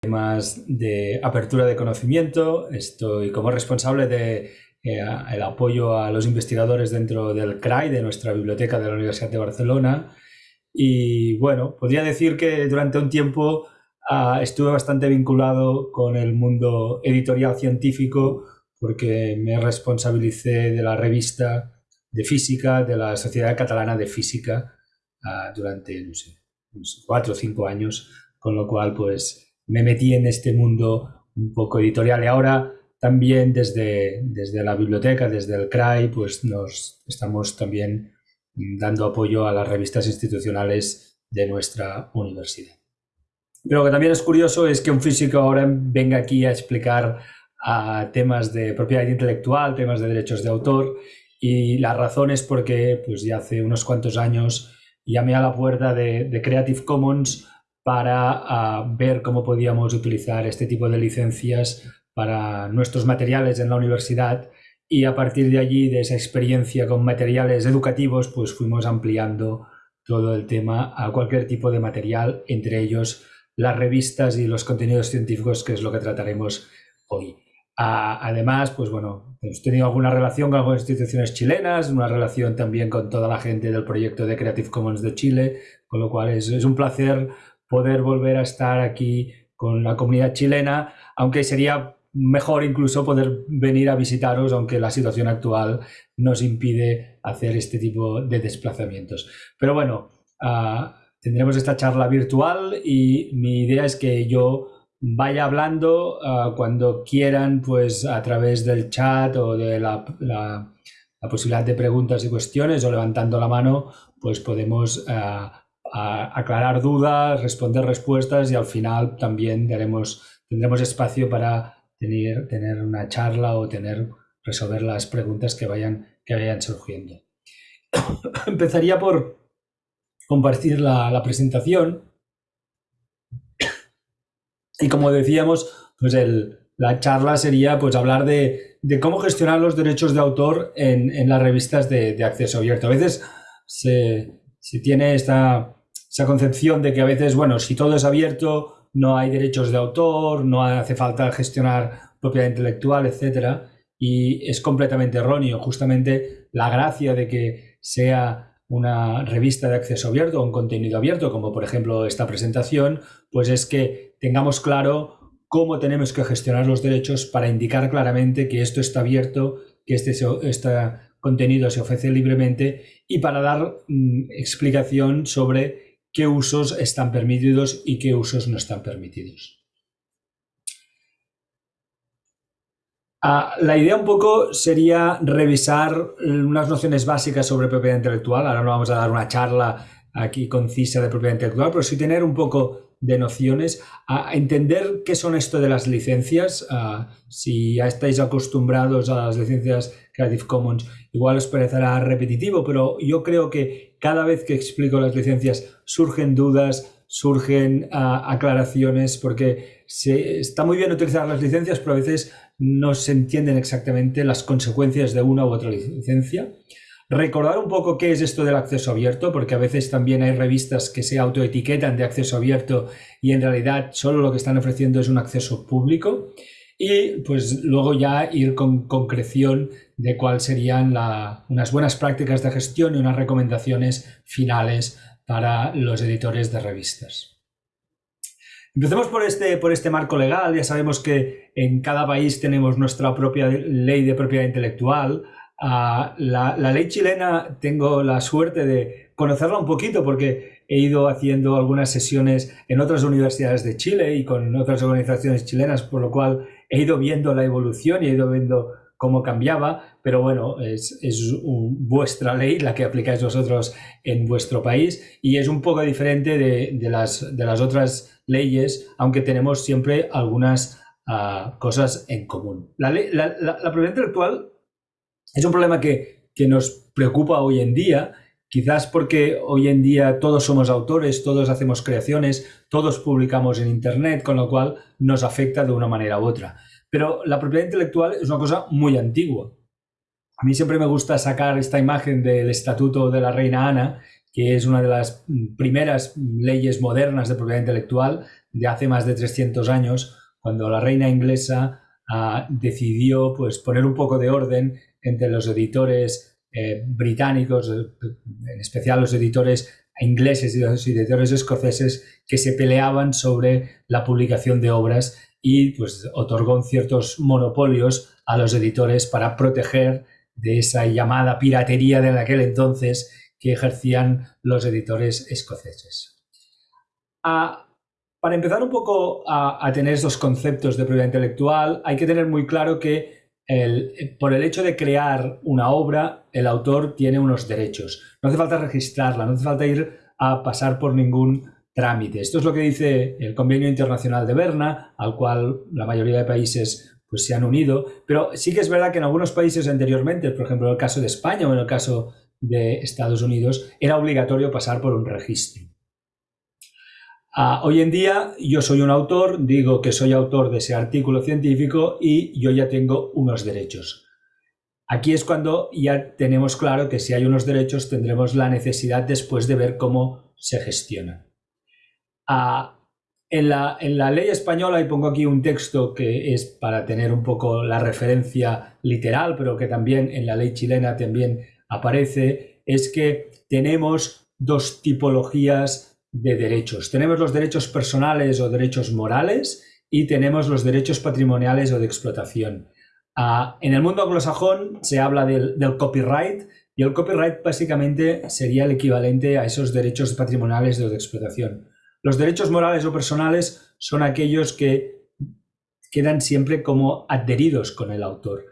temas de apertura de conocimiento. Estoy como responsable de eh, el apoyo a los investigadores dentro del CRAI, de nuestra biblioteca de la Universidad de Barcelona. Y bueno, podría decir que durante un tiempo ah, estuve bastante vinculado con el mundo editorial científico porque me responsabilicé de la revista de física de la Sociedad Catalana de Física ah, durante, no sé, cuatro o cinco años, con lo cual pues me metí en este mundo un poco editorial y ahora también desde, desde la biblioteca, desde el CRAI, pues nos estamos también dando apoyo a las revistas institucionales de nuestra universidad. Pero lo que también es curioso es que un físico ahora venga aquí a explicar a temas de propiedad intelectual, temas de derechos de autor y la razón es porque pues ya hace unos cuantos años llamé a la puerta de, Creative Commons para ah, ver cómo podíamos utilizar este tipo de licencias para nuestros materiales en la universidad y a partir de allí, de esa experiencia con materiales educativos, pues fuimos ampliando todo el tema a cualquier tipo de material, entre ellos las revistas y los contenidos científicos, que es lo que trataremos hoy. además, pues bueno, hemos tenido alguna relación con algunas instituciones chilenas, una relación también con toda la gente del proyecto de Creative Commons de Chile, con lo cual es un placer poder volver a estar aquí con la comunidad chilena, aunque sería mejor incluso poder venir a visitaros, aunque la situación actual nos impide hacer este tipo de desplazamientos. Pero bueno, ah, tendremos esta charla virtual y mi idea es que yo vaya hablando ah, cuando quieran, pues a través del chat o de la, la, posibilidad de preguntas y cuestiones o levantando la mano, pues podemos ah, aclarar dudas, responder respuestas y al final también daremos, tendremos espacio para tener, tener una charla o tener, resolver las preguntas que vayan, que vayan surgiendo. Empezaría por compartir la, presentación. Y como decíamos, pues la charla sería pues hablar de, cómo gestionar los derechos de autor en, las revistas de, acceso abierto. A veces se, tiene esta, esa concepción de que a veces, bueno, si todo es abierto, no hay derechos de autor, no hace falta gestionar propiedad intelectual, etc. Y es completamente erróneo. Justamente la gracia de que sea una revista de acceso abierto o un contenido abierto, como por ejemplo esta presentación, pues es que tengamos claro cómo tenemos que gestionar los derechos para indicar claramente que esto está abierto, que este, este contenido se ofrece libremente y para dar mm, explicación sobre qué usos están permitidos y qué usos no están permitidos. Ah, la idea un poco sería revisar unas nociones básicas sobre propiedad intelectual. Ahora no vamos a dar una charla aquí concisa de propiedad intelectual, pero sí tener un poco de nociones, a entender qué son esto de las licencias. Ah, si ya estáis acostumbrados a las licencias Creative Commons, igual os parecerá repetitivo, pero yo creo que cada vez que explico las licencias surgen dudas, surgen ah, aclaraciones, porque se, está muy bien utilizar las licencias, pero a veces no se entienden exactamente las consecuencias de una u otra licencia. Recordar un poco qué es esto del acceso abierto, porque a veces también hay revistas que se autoetiquetan de acceso abierto y en realidad solo lo que están ofreciendo es un acceso público. Y pues luego ya ir con concreción de cuáles serían unas buenas prácticas de gestión y unas recomendaciones finales para los editores de revistas. Empecemos por este, por este marco legal. Ya sabemos que en cada país tenemos nuestra propia ley de propiedad intelectual. Ah, la, la, ley chilena tengo la suerte de conocerla un poquito porque he ido haciendo algunas sesiones en otras universidades de Chile y con otras organizaciones chilenas, por lo cual he ido viendo la evolución y he ido viendo cómo cambiaba, pero bueno, es, vuestra ley la que aplicáis vosotros en vuestro país y es un poco diferente de, las, de las, otras leyes, aunque tenemos siempre algunas ah, cosas en común. La, propiedad intelectual es un problema que nos preocupa hoy en día, quizás porque hoy en día todos somos autores, todos hacemos creaciones, todos publicamos en Internet, con lo cual nos afecta de una manera u otra. Pero la propiedad intelectual es una cosa muy antigua. A mí siempre me gusta sacar esta imagen del Estatuto de la Reina Ana, que es una de las primeras leyes modernas de propiedad intelectual de hace más de 300 años, cuando la reina inglesa ah, decidió pues, poner un poco de orden entre los editores eh, británicos, en especial los editores ingleses y los editores escoceses, que se peleaban sobre la publicación de obras y pues, otorgó ciertos monopolios a los editores para proteger de esa llamada piratería de aquel entonces que ejercían los editores escoceses. para empezar un poco a, tener esos conceptos de propiedad intelectual, hay que tener muy claro que por el hecho de crear una obra, el autor tiene unos derechos. No hace falta registrarla, no hace falta ir a pasar por ningún trámite. Esto es lo que dice el Convenio Internacional de Berna, al cual la mayoría de países pues, se han unido, pero sí que es verdad que en algunos países anteriormente, por ejemplo en el caso de España o en el caso de Estados Unidos, era obligatorio pasar por un registro. Ah, hoy en día yo soy un autor, digo que soy autor de ese artículo científico y yo ya tengo unos derechos. Aquí es cuando ya tenemos claro que si hay unos derechos tendremos la necesidad después de ver cómo se gestiona. En la, en la, ley española, y pongo aquí un texto que es para tener un poco la referencia literal, pero que también en la ley chilena también aparece, es que tenemos dos tipologías de derechos. Tenemos los derechos personales o derechos morales y tenemos los derechos patrimoniales o de explotación. Ah, en el mundo anglosajón se habla del copyright y el copyright básicamente sería el equivalente a esos derechos patrimoniales o de explotación. Los derechos morales o personales son aquellos que quedan siempre como adheridos con el autor.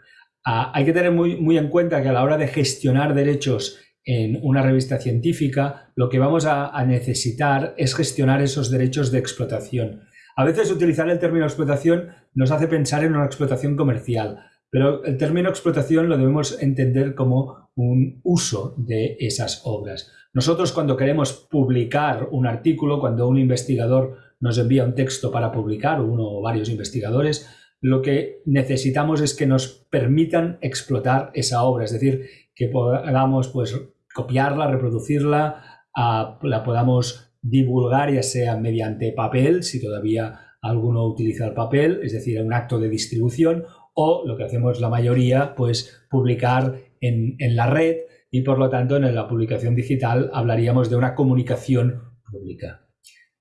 Ah, hay que tener muy, muy en cuenta que a la hora de gestionar derechos en una revista científica, lo que vamos a, necesitar es gestionar esos derechos de explotación. A veces utilizar el término explotación nos hace pensar en una explotación comercial, pero el término explotación lo debemos entender como un uso de esas obras. Nosotros cuando queremos publicar un artículo, cuando un investigador nos envía un texto para publicar, uno o varios investigadores, lo que necesitamos es que nos permitan explotar esa obra, es decir, que podamos pues, copiarla, reproducirla, la podamos divulgar ya sea mediante papel, si todavía alguno utiliza el papel, es decir, un acto de distribución, o lo que hacemos la mayoría, pues publicar en, en la red y por lo tanto en la publicación digital hablaríamos de una comunicación pública.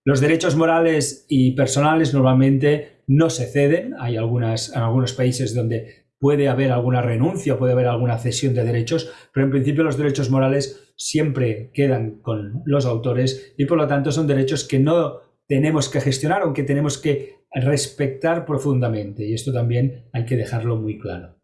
Los derechos morales y personales normalmente no se ceden, hay algunas, en algunos países donde puede haber alguna renuncia, puede haber alguna cesión de derechos, pero en principio los derechos morales siempre quedan con los autores y por lo tanto son derechos que no tenemos que gestionar, aunque tenemos que respetar profundamente. Y esto también hay que dejarlo muy claro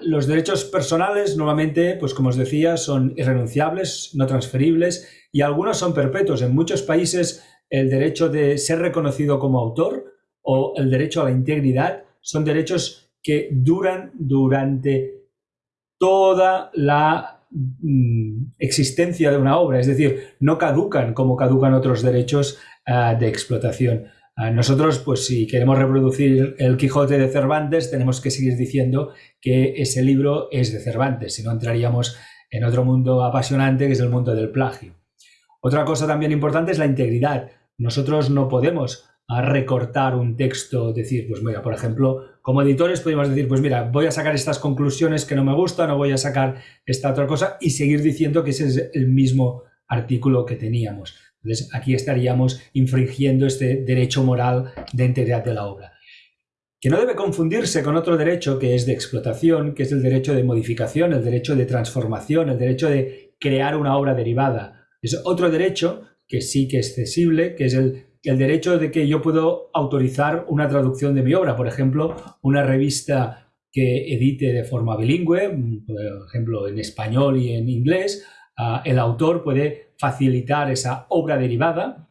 los derechos personales normalmente, pues como os decía, son irrenunciables, no transferibles y algunos son perpetuos. En muchos países el derecho de ser reconocido como autor o el derecho a la integridad son derechos que duran durante toda la mm, existencia de una obra, es decir, no caducan como caducan otros derechos ah, de explotación. Nosotros, pues si queremos reproducir el Quijote de Cervantes, tenemos que seguir diciendo que ese libro es de Cervantes, si no entraríamos en otro mundo apasionante que es el mundo del plagio. Otra cosa también importante es la integridad. Nosotros no podemos recortar un texto, decir, pues mira, por ejemplo, como editores podemos decir, pues mira, voy a sacar estas conclusiones que no me gustan o voy a sacar esta otra cosa y seguir diciendo que ese es el mismo artículo que teníamos. Entonces, aquí estaríamos infringiendo este derecho moral de integridad de la obra. Que no debe confundirse con otro derecho que es de explotación, que es el derecho de modificación, el derecho de transformación, el derecho de crear una obra derivada. Es otro derecho que sí que es cesible, que es el, el derecho de que yo puedo autorizar una traducción de mi obra. Por ejemplo, una revista que edite de forma bilingüe, por ejemplo en español y en inglés, ah, el autor puede facilitar esa obra derivada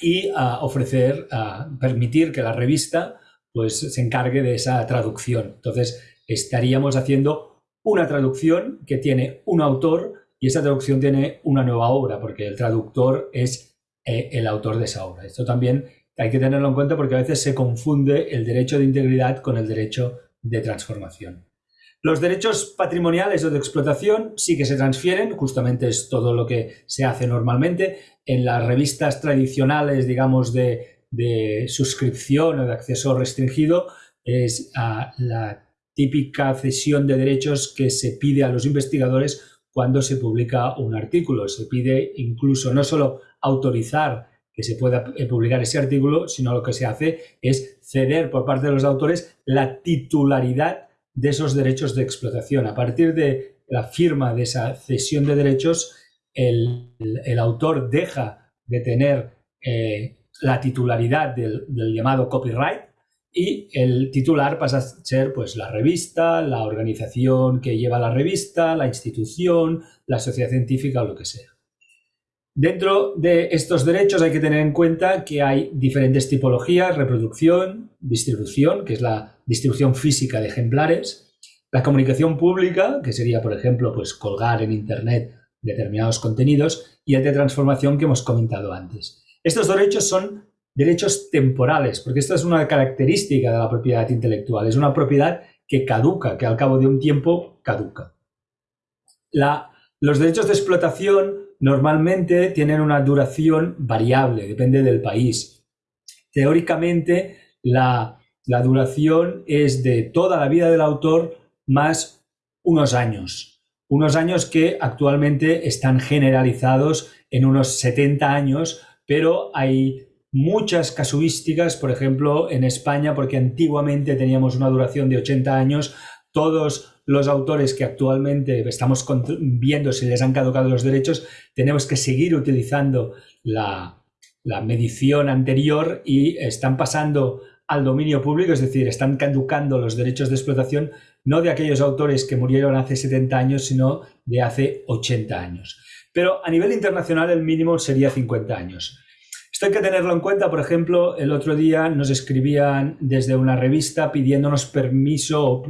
y ah, ofrecer, ah, permitir que la revista pues, se encargue de esa traducción. Entonces, estaríamos haciendo una traducción que tiene un autor y esa traducción tiene una nueva obra, porque el traductor es eh, el autor de esa obra. Esto también hay que tenerlo en cuenta porque a veces se confunde el derecho de integridad con el derecho de transformación. Los derechos patrimoniales o de explotación sí que se transfieren, justamente es todo lo que se hace normalmente. En las revistas tradicionales, digamos, de, de suscripción o de acceso restringido es la típica cesión de derechos que se pide a los investigadores cuando se publica un artículo. Se pide incluso no solo autorizar que se pueda eh, publicar ese artículo, sino lo que se hace es ceder por parte de los autores la titularidad de esos derechos de explotación. A partir de la firma de esa cesión de derechos, el, autor deja de tener eh, la titularidad del, llamado copyright y el titular pasa a ser pues la revista, la organización que lleva la revista, la institución, la sociedad científica o lo que sea. Dentro de estos derechos hay que tener en cuenta que hay diferentes tipologías, reproducción, distribución, que es la distribución física de ejemplares, la comunicación pública, que sería, por ejemplo, pues colgar en Internet determinados contenidos, y el de transformación que hemos comentado antes. Estos derechos son derechos temporales, porque esta es una característica de la propiedad intelectual, es una propiedad que caduca, que al cabo de un tiempo caduca. los derechos de explotación normalmente tienen una duración variable, depende del país. Teóricamente, la, duración es de toda la vida del autor más unos años. Unos años que actualmente están generalizados en unos 70 años, pero hay muchas casuísticas, por ejemplo, en España, porque antiguamente teníamos una duración de 80 años, todos los autores que actualmente estamos viendo si les han caducado los derechos, tenemos que seguir utilizando la, medición anterior y están pasando al dominio público, es decir, están caducando los derechos de explotación no de aquellos autores que murieron hace 70 años, sino de hace 80 años. Pero a nivel internacional el mínimo sería 50 años. Esto hay que tenerlo en cuenta, por ejemplo, el otro día nos escribían desde una revista pidiéndonos permiso o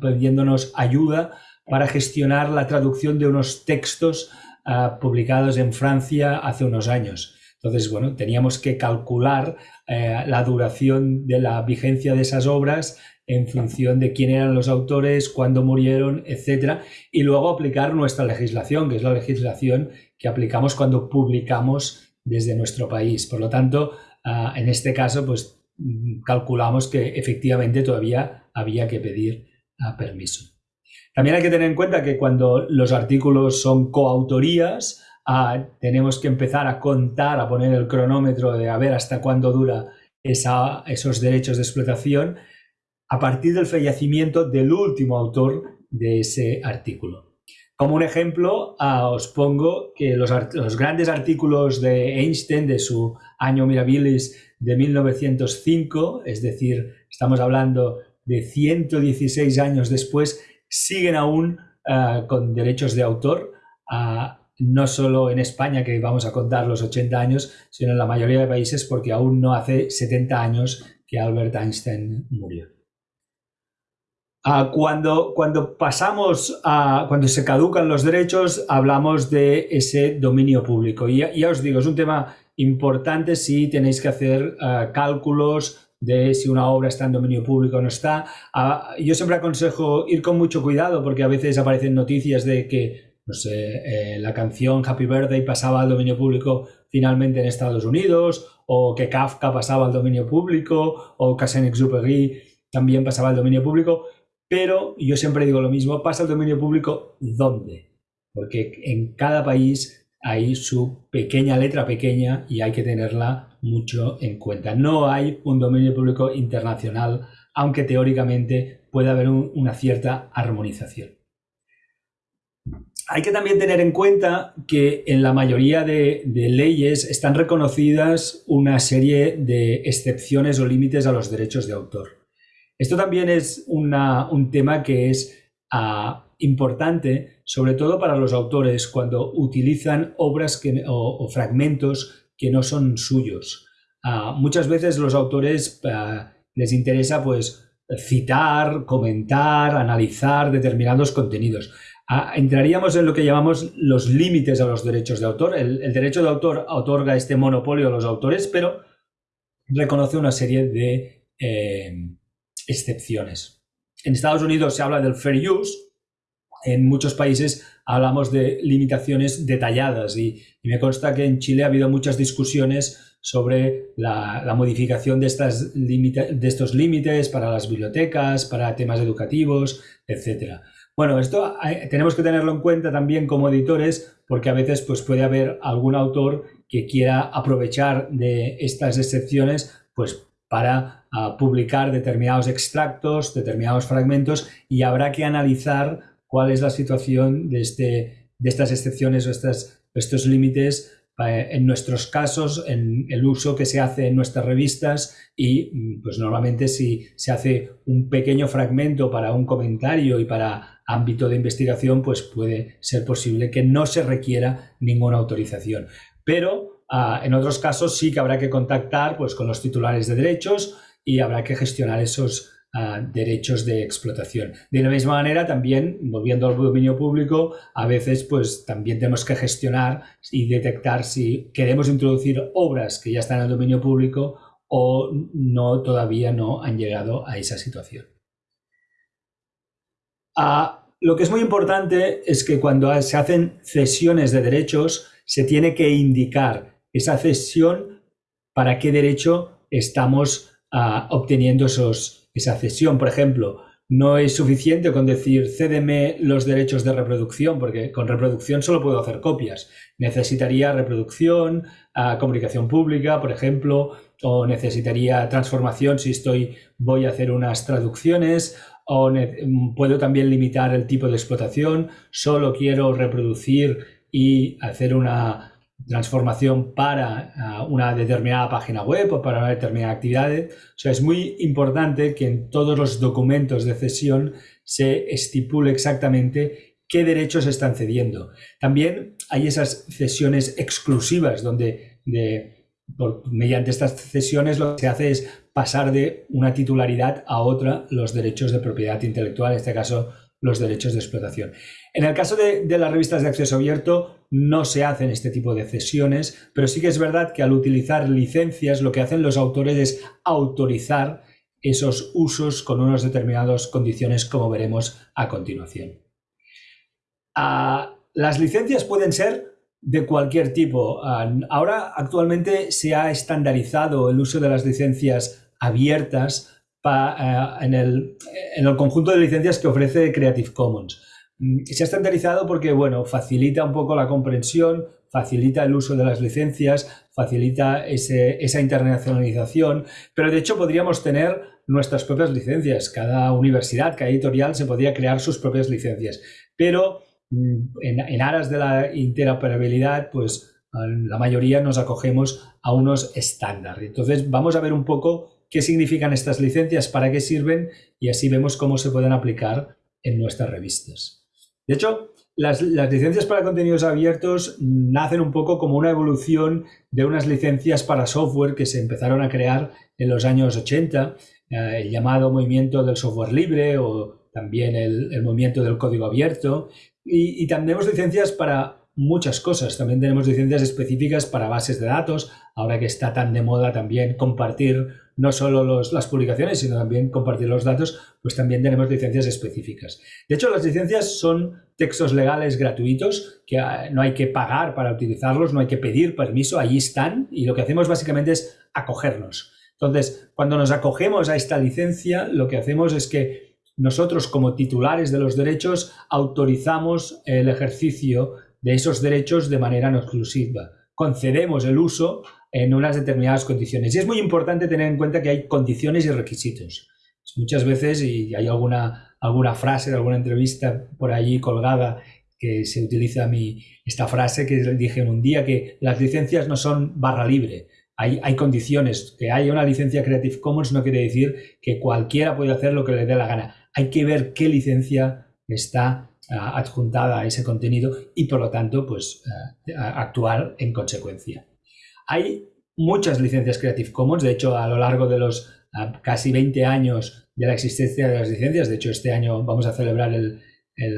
pidiéndonos ayuda para gestionar la traducción de unos textos ah, publicados en Francia hace unos años. Entonces, bueno, teníamos que calcular eh, la duración de la vigencia de esas obras en función de quién eran los autores, cuándo murieron, etcétera, y luego aplicar nuestra legislación, que es la legislación que aplicamos cuando publicamos desde nuestro país. Por lo tanto, ah, en este caso, pues calculamos que efectivamente todavía había que pedir ah, permiso. También hay que tener en cuenta que cuando los artículos son coautorías, ah, tenemos que empezar a contar, a poner el cronómetro de a ver hasta cuándo dura esos derechos de explotación a partir del fallecimiento del último autor de ese artículo. Como un ejemplo, ah, os pongo que los, grandes artículos de Einstein de su año Mirabilis de 1905, es decir, estamos hablando de 116 años después, siguen aún ah, con derechos de autor, ah, no solo en España, que vamos a contar los 80 años, sino en la mayoría de países, porque aún no hace 70 años que Albert Einstein murió. Ah, cuando, cuando pasamos a, cuando se caducan los derechos, hablamos de ese dominio público. Y ya, os digo, es un tema importante si tenéis que hacer ah, cálculos de si una obra está en dominio público o no está. Ah, yo siempre aconsejo ir con mucho cuidado porque a veces aparecen noticias de que, no sé, eh, la canción Happy Birthday pasaba al dominio público finalmente en Estados Unidos, o que Kafka pasaba al dominio público, o Cassin-Exupéry también pasaba al dominio público pero yo siempre digo lo mismo, pasa al dominio público ¿dónde? Porque en cada país hay su pequeña letra pequeña y hay que tenerla mucho en cuenta. No hay un dominio público internacional, aunque teóricamente puede haber una cierta armonización. Hay que también tener en cuenta que en la mayoría de, leyes están reconocidas una serie de excepciones o límites a los derechos de autor. Esto también es un tema que es ah, importante, sobre todo para los autores, cuando utilizan obras o, fragmentos que no son suyos. Ah, muchas veces los autores ah, les interesa pues, citar, comentar, analizar determinados contenidos. entraríamos en lo que llamamos los límites a los derechos de autor. El, derecho de autor otorga este monopolio a los autores, pero reconoce una serie de eh, excepciones. En Estados Unidos se habla del fair use, en muchos países hablamos de limitaciones detalladas y, me consta que en Chile ha habido muchas discusiones sobre la, modificación de, estas de estos límites para las bibliotecas, para temas educativos, etc. Bueno, esto tenemos que tenerlo en cuenta también como editores porque a veces pues, puede haber algún autor que quiera aprovechar de estas excepciones pues, para ah, publicar determinados extractos, determinados fragmentos y habrá que analizar cuál es la situación de, este, de estas excepciones o estos límites eh, en nuestros casos, en el uso que se hace en nuestras revistas y mm, pues normalmente si se hace un pequeño fragmento para un comentario y para ámbito de investigación, pues puede ser posible que no se requiera ninguna autorización. Pero ah, en otros casos sí que habrá que contactar pues, con los titulares de derechos y habrá que gestionar esos derechos de explotación. De la misma manera, también, volviendo al dominio público, a veces pues también tenemos que gestionar y detectar si queremos introducir obras que ya están en el dominio público o no todavía no han llegado a esa situación. Ah, lo que es muy importante es que cuando se hacen cesiones de derechos se tiene que indicar esa cesión para qué derecho estamos obteniendo esos, esa cesión. Por ejemplo, no es suficiente con decir cédeme los derechos de reproducción, porque con reproducción solo puedo hacer copias. Necesitaría reproducción, ah, comunicación pública, por ejemplo, o necesitaría transformación si estoy, voy a hacer unas traducciones, o puedo también limitar el tipo de explotación, solo quiero reproducir y hacer una transformación para ah, una determinada página web o para una determinada actividad. O sea, es muy importante que en todos los documentos de cesión se estipule exactamente qué derechos están cediendo. También hay esas cesiones exclusivas donde mediante estas cesiones lo que se hace es pasar de una titularidad a otra los derechos de propiedad intelectual, en este caso los derechos de explotación. En el caso de, las revistas de acceso abierto no se hacen este tipo de cesiones, pero sí que es verdad que al utilizar licencias lo que hacen los autores es autorizar esos usos con unas determinadas condiciones como veremos a continuación. Ah, las licencias pueden ser de cualquier tipo. Ah, ahora actualmente se ha estandarizado el uso de las licencias abiertas eh, en, el, conjunto de licencias que ofrece Creative Commons. Mm, se ha estandarizado porque, bueno, facilita un poco la comprensión, facilita el uso de las licencias, facilita esa internacionalización, pero de hecho podríamos tener nuestras propias licencias. Cada universidad, cada editorial se podría crear sus propias licencias, pero mm, en, en aras de la interoperabilidad, pues la mayoría nos acogemos a unos estándares. Entonces vamos a ver un poco qué significan estas licencias, para qué sirven y así vemos cómo se pueden aplicar en nuestras revistas. De hecho, las, licencias para contenidos abiertos nacen un poco como una evolución de unas licencias para software que se empezaron a crear en los años 80, eh, el llamado movimiento del software libre o también el, movimiento del código abierto. Y, y también tenemos licencias para muchas cosas. También tenemos licencias específicas para bases de datos, ahora que está tan de moda también compartir no solo las publicaciones, sino también compartir los datos, pues también tenemos licencias específicas. De hecho, las licencias son textos legales gratuitos que ah, no hay que pagar para utilizarlos, no hay que pedir permiso, allí están y lo que hacemos básicamente es acogernos. Entonces, cuando nos acogemos a esta licencia, lo que hacemos es que nosotros como titulares de los derechos autorizamos el ejercicio de esos derechos de manera no exclusiva. Concedemos el uso en unas determinadas condiciones. Y es muy importante tener en cuenta que hay condiciones y requisitos. Muchas veces, y hay alguna, alguna frase de alguna entrevista por allí colgada que se utiliza mi, esta frase que dije en un día, que las licencias no son barra libre. Hay, hay, condiciones. Que haya una licencia Creative Commons no quiere decir que cualquiera puede hacer lo que le dé la gana. Hay que ver qué licencia está adjuntada a ese contenido y por lo tanto pues ah, actuar en consecuencia. Hay muchas licencias Creative Commons, de hecho a lo largo de los ah, casi 20 años de la existencia de las licencias, de hecho este año vamos a celebrar el, el,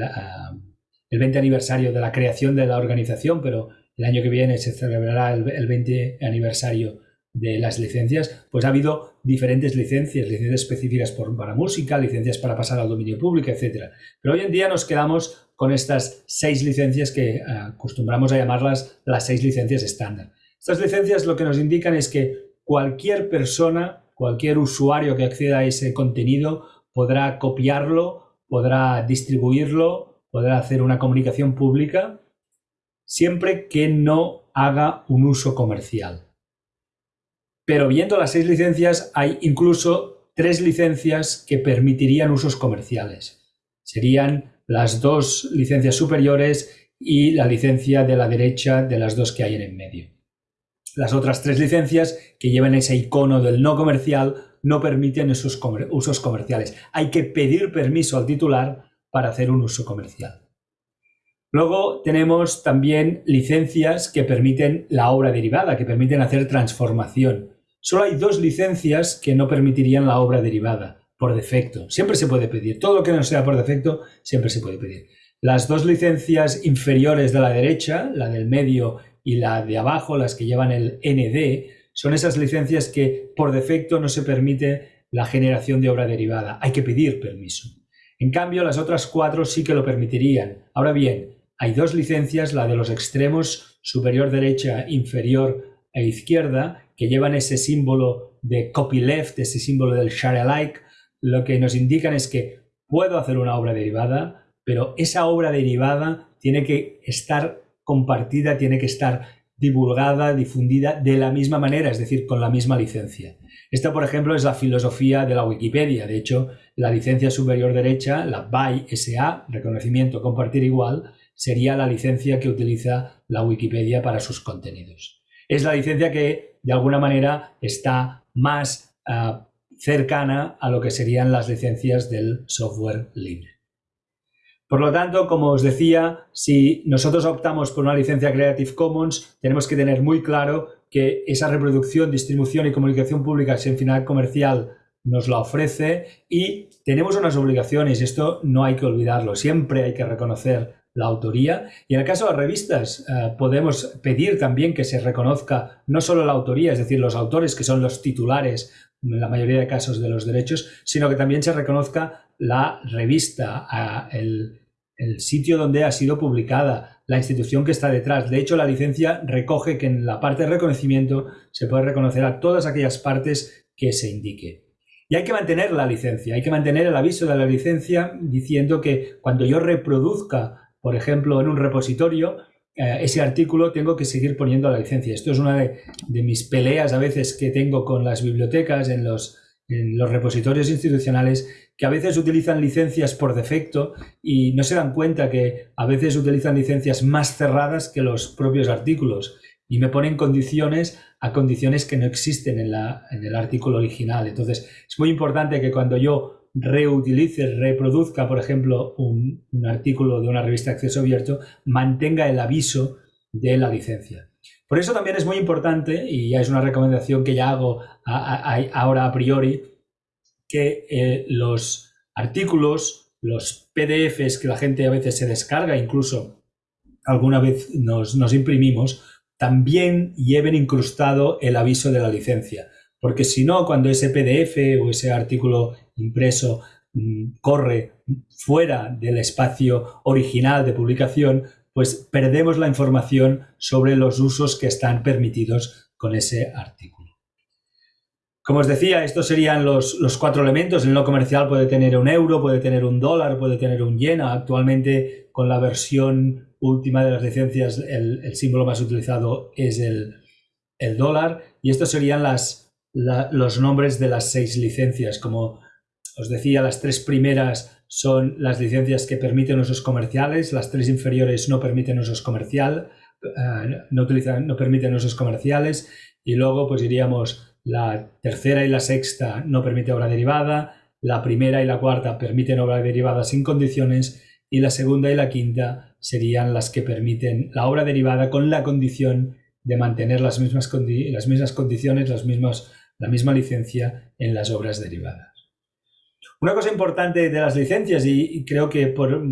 20 ah, aniversario de la creación de la organización, pero el año que viene se celebrará el, 20 aniversario de las licencias, pues ha habido diferentes licencias, licencias específicas para música, licencias para pasar al dominio público, etc. Pero hoy en día nos quedamos con estas seis licencias que ah, acostumbramos a llamarlas las seis licencias estándar. Estas licencias lo que nos indican es que cualquier persona, cualquier usuario que acceda a ese contenido podrá copiarlo, podrá distribuirlo, podrá hacer una comunicación pública, siempre que no haga un uso comercial. Pero viendo las seis licencias, hay incluso tres licencias que permitirían usos comerciales. Serían las dos licencias superiores y la licencia de la derecha de las dos que hay en el medio. Las otras tres licencias que llevan ese icono del no comercial no permiten esos usos comerciales. Hay que pedir permiso al titular para hacer un uso comercial. Luego tenemos también licencias que permiten la obra derivada, que permiten hacer transformación. Solo hay dos licencias que no permitirían la obra derivada por defecto. Siempre se puede pedir. Todo lo que no sea por defecto, siempre se puede pedir. Las dos licencias inferiores de la derecha, la del medio y la de abajo, las que llevan el ND, son esas licencias que por defecto no se permite la generación de obra derivada. Hay que pedir permiso. En cambio, las otras cuatro sí que lo permitirían. Ahora bien, hay dos licencias, la de los extremos superior derecha, inferior e izquierda, que llevan ese símbolo de copyleft, ese símbolo del share alike, lo que nos indican es que puedo hacer una obra derivada, pero esa obra derivada tiene que estar compartida, tiene que estar divulgada, difundida de la misma manera, es decir, con la misma licencia. Esta, por ejemplo, es la filosofía de la Wikipedia. De hecho, la licencia superior derecha, la BY SA, reconocimiento compartir igual, sería la licencia que utiliza la Wikipedia para sus contenidos es la licencia que de alguna manera está más ah, cercana a lo que serían las licencias del software libre. Por lo tanto, como os decía, si nosotros optamos por una licencia Creative Commons, tenemos que tener muy claro que esa reproducción, distribución y comunicación pública sin final comercial nos la ofrece y tenemos unas obligaciones, esto no hay que olvidarlo, siempre hay que reconocer la autoría. Y en el caso de revistas, eh, podemos pedir también que se reconozca no solo la autoría, es decir, los autores que son los titulares en la mayoría de casos de los derechos, sino que también se reconozca la revista, el, el sitio donde ha sido publicada, la institución que está detrás. De hecho, la licencia recoge que en la parte de reconocimiento se puede reconocer a todas aquellas partes que se indique. Y hay que mantener la licencia, hay que mantener el aviso de la licencia diciendo que cuando yo reproduzca por ejemplo, en un repositorio, eh, ese artículo tengo que seguir poniendo la licencia. Esto es una de, mis peleas a veces que tengo con las bibliotecas en los, repositorios institucionales que a veces utilizan licencias por defecto y no se dan cuenta que a veces utilizan licencias más cerradas que los propios artículos y me ponen condiciones a condiciones que no existen en el artículo original. Entonces, es muy importante que cuando yo reutilice, reproduzca, por ejemplo, un, artículo de una revista de acceso abierto, mantenga el aviso de la licencia. Por eso también es muy importante, y ya es una recomendación que ya hago ahora a priori, que eh, los artículos, los PDFs que la gente a veces se descarga, incluso alguna vez nos, nos imprimimos, también lleven incrustado el aviso de la licencia. Porque si no, cuando ese PDF o ese artículo impreso mm, corre fuera del espacio original de publicación, pues perdemos la información sobre los usos que están permitidos con ese artículo. Como os decía, estos serían los, cuatro elementos. El no comercial puede tener un euro, puede tener un dólar, puede tener un yen. Actualmente, con la versión última de las licencias, el, símbolo más utilizado es el, dólar. Y estos serían las, los nombres de las seis licencias. Como os decía, las tres primeras son las licencias que permiten usos comerciales, las tres inferiores no permiten usos comercial, eh, no, utilizan, no permiten usos comerciales y luego pues diríamos la tercera y la sexta no permite obra derivada, la primera y la cuarta permiten obra derivada sin condiciones y la segunda y la quinta serían las que permiten la obra derivada con la condición de mantener las mismas, las mismas condiciones, las mismas, la misma licencia en las obras derivadas. Una cosa importante de las licencias, y, creo que por,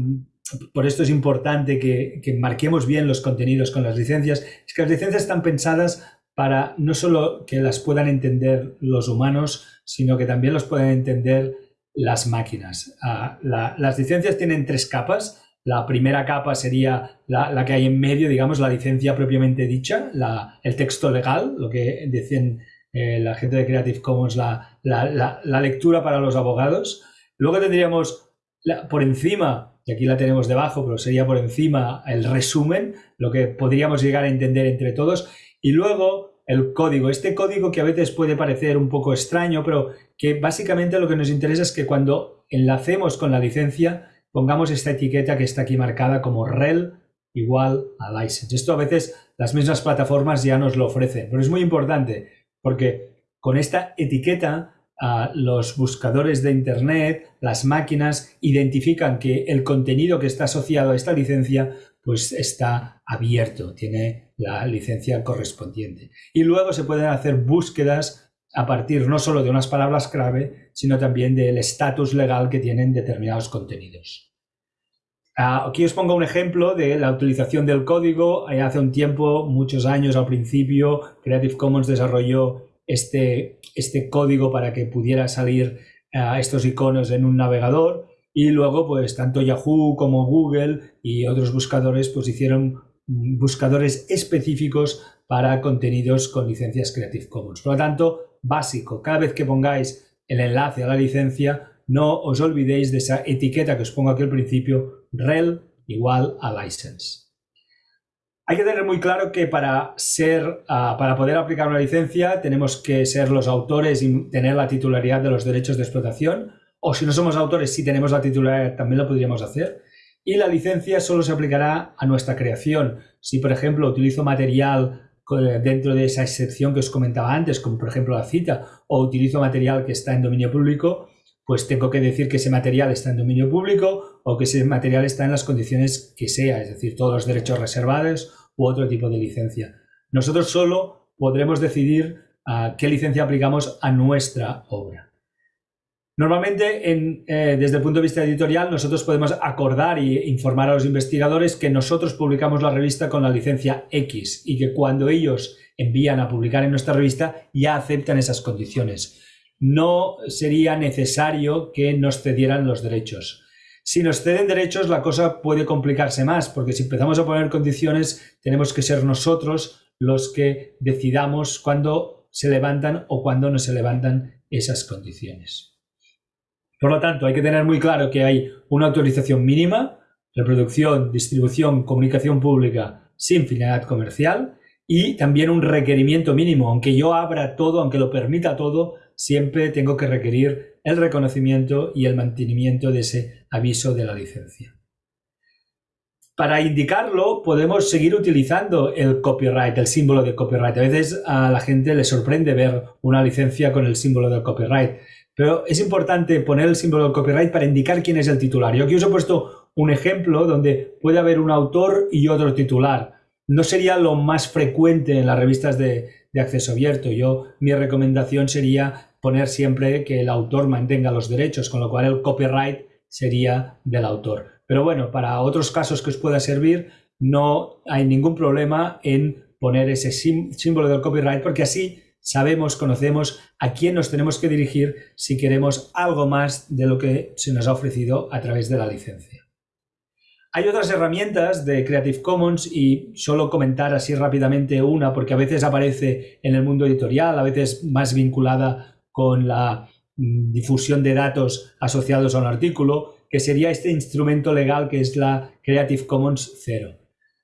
esto es importante que, marquemos bien los contenidos con las licencias, es que las licencias están pensadas para no solo que las puedan entender los humanos, sino que también los puedan entender las máquinas. Ah, las licencias tienen tres capas. La primera capa sería la, que hay en medio, digamos, la licencia propiamente dicha, la, el texto legal, lo que dicen eh, la gente de Creative Commons, la, la, lectura para los abogados. Luego tendríamos por encima, y aquí la tenemos debajo, pero sería por encima el resumen, lo que podríamos llegar a entender entre todos. Y luego el código, este código que a veces puede parecer un poco extraño, pero que básicamente lo que nos interesa es que cuando enlacemos con la licencia, pongamos esta etiqueta que está aquí marcada como rel igual a license. Esto a veces las mismas plataformas ya nos lo ofrecen, pero es muy importante porque con esta etiqueta los buscadores de Internet, las máquinas, identifican que el contenido que está asociado a esta licencia pues está abierto, tiene la licencia correspondiente. Y luego se pueden hacer búsquedas a partir no solo de unas palabras clave, sino también del estatus legal que tienen determinados contenidos. Ah, aquí os pongo un ejemplo de la utilización del código. Hace un tiempo, muchos años al principio, Creative Commons desarrolló este, este código para que pudiera salir a estos iconos en un navegador y luego pues tanto Yahoo como Google y otros buscadores pues hicieron buscadores específicos para contenidos con licencias Creative Commons. Por lo tanto, básico, cada vez que pongáis el enlace a la licencia, no os olvidéis de esa etiqueta que os pongo aquí al principio, rel igual a license. Hay que tener muy claro que para ser, ah, para poder aplicar una licencia tenemos que ser los autores y tener la titularidad de los derechos de explotación. O si no somos autores, si tenemos la titularidad, también lo podríamos hacer. Y la licencia solo se aplicará a nuestra creación. Si, por ejemplo, utilizo material dentro de esa excepción que os comentaba antes, como por ejemplo la cita, o utilizo material que está en dominio público, pues tengo que decir que ese material está en dominio público o que ese material está en las condiciones que sea, es decir, todos los derechos reservados u otro tipo de licencia. Nosotros solo podremos decidir a qué licencia aplicamos a nuestra obra. Normalmente, eh, desde el punto de vista editorial, nosotros podemos acordar e informar a los investigadores que nosotros publicamos la revista con la licencia X y que cuando ellos envían a publicar en nuestra revista ya aceptan esas condiciones no sería necesario que nos cedieran los derechos. Si nos ceden derechos, la cosa puede complicarse más, porque si empezamos a poner condiciones, tenemos que ser nosotros los que decidamos cuándo se levantan o cuándo no se levantan esas condiciones. Por lo tanto, hay que tener muy claro que hay una autorización mínima, reproducción, distribución, comunicación pública sin finalidad comercial y también un requerimiento mínimo, aunque yo abra todo, aunque lo permita todo, siempre tengo que requerir el reconocimiento y el mantenimiento de ese aviso de la licencia. Para indicarlo podemos seguir utilizando el copyright, el símbolo de copyright. A veces a la gente le sorprende ver una licencia con el símbolo del copyright, pero es importante poner el símbolo del copyright para indicar quién es el titular. Yo aquí os he puesto un ejemplo donde puede haber un autor y otro titular. No sería lo más frecuente en las revistas de, acceso abierto. Yo, mi recomendación sería poner siempre que el autor mantenga los derechos, con lo cual el copyright sería del autor. Pero bueno, para otros casos que os pueda servir, no hay ningún problema en poner ese símbolo del copyright porque así sabemos, conocemos a quién nos tenemos que dirigir si queremos algo más de lo que se nos ha ofrecido a través de la licencia. Hay otras herramientas de Creative Commons y solo comentar así rápidamente una porque a veces aparece en el mundo editorial, a veces más vinculada con la mm, difusión de datos asociados a un artículo, que sería este instrumento legal que es la Creative Commons 0.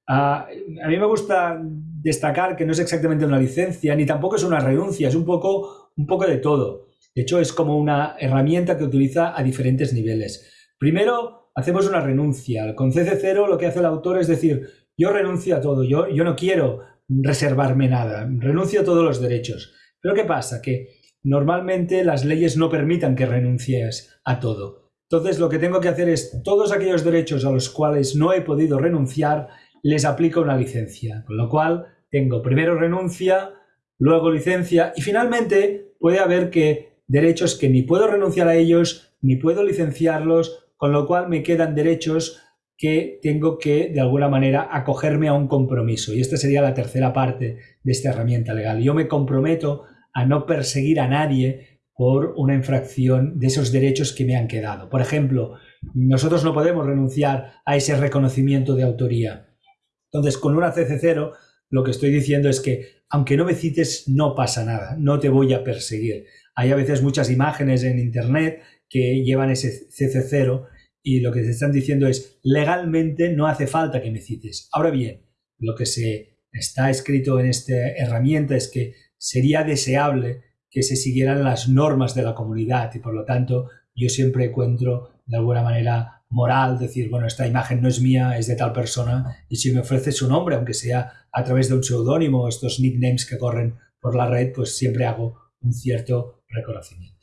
Ah, a mí me gusta destacar que no es exactamente una licencia, ni tampoco es una renuncia, es un poco, un poco de todo. De hecho, es como una herramienta que utiliza a diferentes niveles. Primero, hacemos una renuncia. Con CC0 lo que hace el autor es decir, yo renuncio a todo, yo, yo no quiero reservarme nada, renuncio a todos los derechos. Pero ¿qué pasa? Que normalmente las leyes no permitan que renuncies a todo. Entonces lo que tengo que hacer es todos aquellos derechos a los cuales no he podido renunciar, les aplico una licencia. Con lo cual tengo primero renuncia, luego licencia y finalmente puede haber que derechos que ni puedo renunciar a ellos ni puedo licenciarlos, con lo cual me quedan derechos que tengo que de alguna manera acogerme a un compromiso. Y esta sería la tercera parte de esta herramienta legal. Yo me comprometo a no perseguir a nadie por una infracción de esos derechos que me han quedado. Por ejemplo, nosotros no podemos renunciar a ese reconocimiento de autoría. Entonces, con una CC0, lo que estoy diciendo es que, aunque no me cites, no pasa nada, no te voy a perseguir. Hay a veces muchas imágenes en Internet que llevan ese CC0 y lo que se están diciendo es, legalmente no hace falta que me cites. Ahora bien, lo que se está escrito en esta herramienta es que sería deseable que se siguieran las normas de la comunidad y por lo tanto yo siempre encuentro de alguna manera moral decir, bueno, esta imagen no es mía, es de tal persona y si me ofrece su nombre, aunque sea a través de un seudónimo, estos nicknames que corren por la red, pues siempre hago un cierto reconocimiento.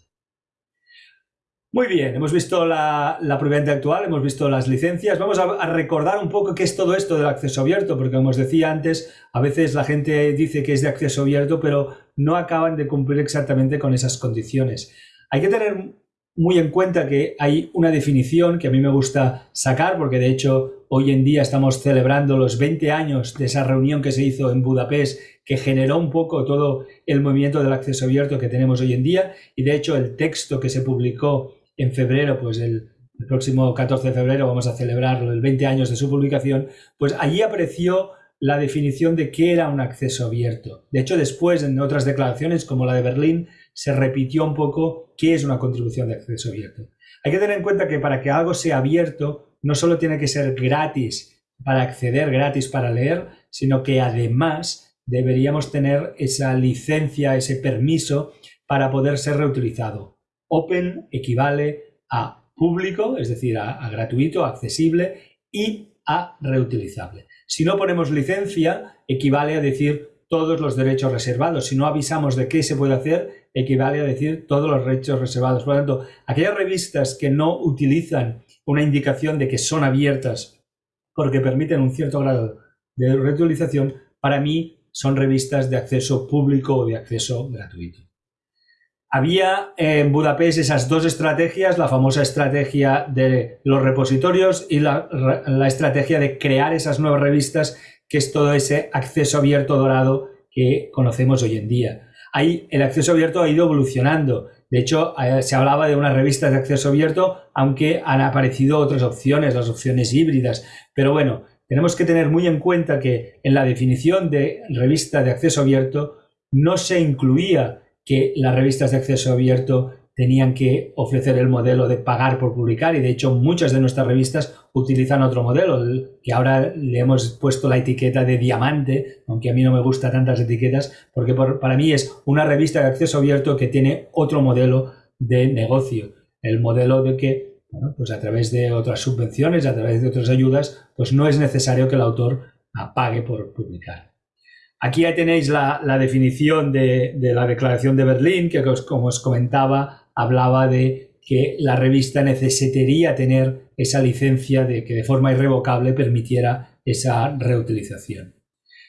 Muy bien, hemos visto la, la preventa actual, hemos visto las licencias. Vamos a, a, recordar un poco qué es todo esto del acceso abierto, porque como os decía antes, a veces la gente dice que es de acceso abierto, pero no acaban de cumplir exactamente con esas condiciones. Hay que tener muy en cuenta que hay una definición que a mí me gusta sacar, porque de hecho hoy en día estamos celebrando los 20 años de esa reunión que se hizo en Budapest, que generó un poco todo el movimiento del acceso abierto que tenemos hoy en día, y de hecho el texto que se publicó en febrero, pues el, próximo 14 de febrero vamos a celebrarlo, el 20 años de su publicación, pues allí apareció la definición de qué era un acceso abierto. De hecho, después en otras declaraciones, como la de Berlín, se repitió un poco qué es una contribución de acceso abierto. Hay que tener en cuenta que para que algo sea abierto, no solo tiene que ser gratis para acceder, gratis para leer, sino que además deberíamos tener esa licencia, ese permiso para poder ser reutilizado. Open equivale a público, es decir, a, gratuito, accesible y a reutilizable. Si no ponemos licencia, equivale a decir todos los derechos reservados. Si no avisamos de qué se puede hacer, equivale a decir todos los derechos reservados. Por lo tanto, aquellas revistas que no utilizan una indicación de que son abiertas porque permiten un cierto grado de reutilización, para mí son revistas de acceso público o de acceso gratuito. Había en Budapest esas dos estrategias, la famosa estrategia de los repositorios y la, estrategia de crear esas nuevas revistas, que es todo ese acceso abierto dorado que conocemos hoy en día. Ahí el acceso abierto ha ido evolucionando. De hecho, eh, se hablaba de una revista de acceso abierto, aunque han aparecido otras opciones, las opciones híbridas. Pero bueno, tenemos que tener muy en cuenta que en la definición de revista de acceso abierto no se incluía que las revistas de acceso abierto tenían que ofrecer el modelo de pagar por publicar y de hecho muchas de nuestras revistas utilizan otro modelo que ahora le hemos puesto la etiqueta de diamante, aunque a mí no me gustan tantas etiquetas porque para mí es una revista de acceso abierto que tiene otro modelo de negocio, el modelo de que pues a través de otras subvenciones, a través de otras ayudas, pues no es necesario que el autor pague por publicar. Aquí ya tenéis la, definición de, la Declaración de Berlín, que como os comentaba, hablaba de que la revista necesitaría tener esa licencia de que de forma irrevocable permitiera esa reutilización.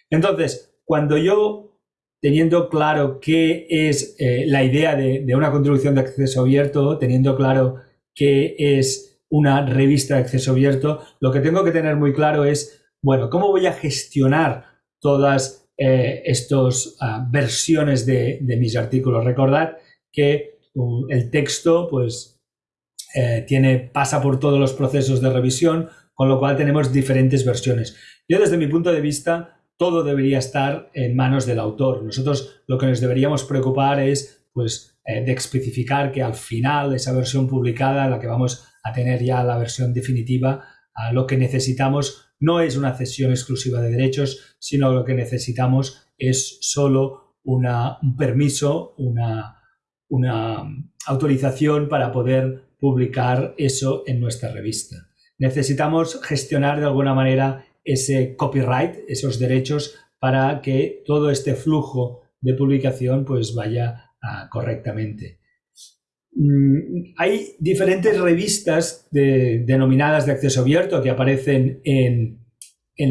Entonces, cuando yo, teniendo claro qué es eh, la idea de, de una contribución de acceso abierto, teniendo claro qué es una revista de acceso abierto, lo que tengo que tener muy claro es, bueno, ¿cómo voy a gestionar todas eh, estas ah, versiones de, mis artículos. Recordad que um, el texto pues, eh, tiene, pasa por todos los procesos de revisión, con lo cual tenemos diferentes versiones. Yo desde mi punto de vista, todo debería estar en manos del autor. Nosotros lo que nos deberíamos preocupar es pues, eh, de especificar que al final esa versión publicada, la que vamos a tener ya la versión definitiva, lo que necesitamos no es una cesión exclusiva de derechos, sino lo que necesitamos es solo una, un permiso, una, una autorización para poder publicar eso en nuestra revista. Necesitamos gestionar de alguna manera ese copyright, esos derechos, para que todo este flujo de publicación pues vaya ah, correctamente. Mm, hay diferentes revistas denominadas de acceso abierto que aparecen en,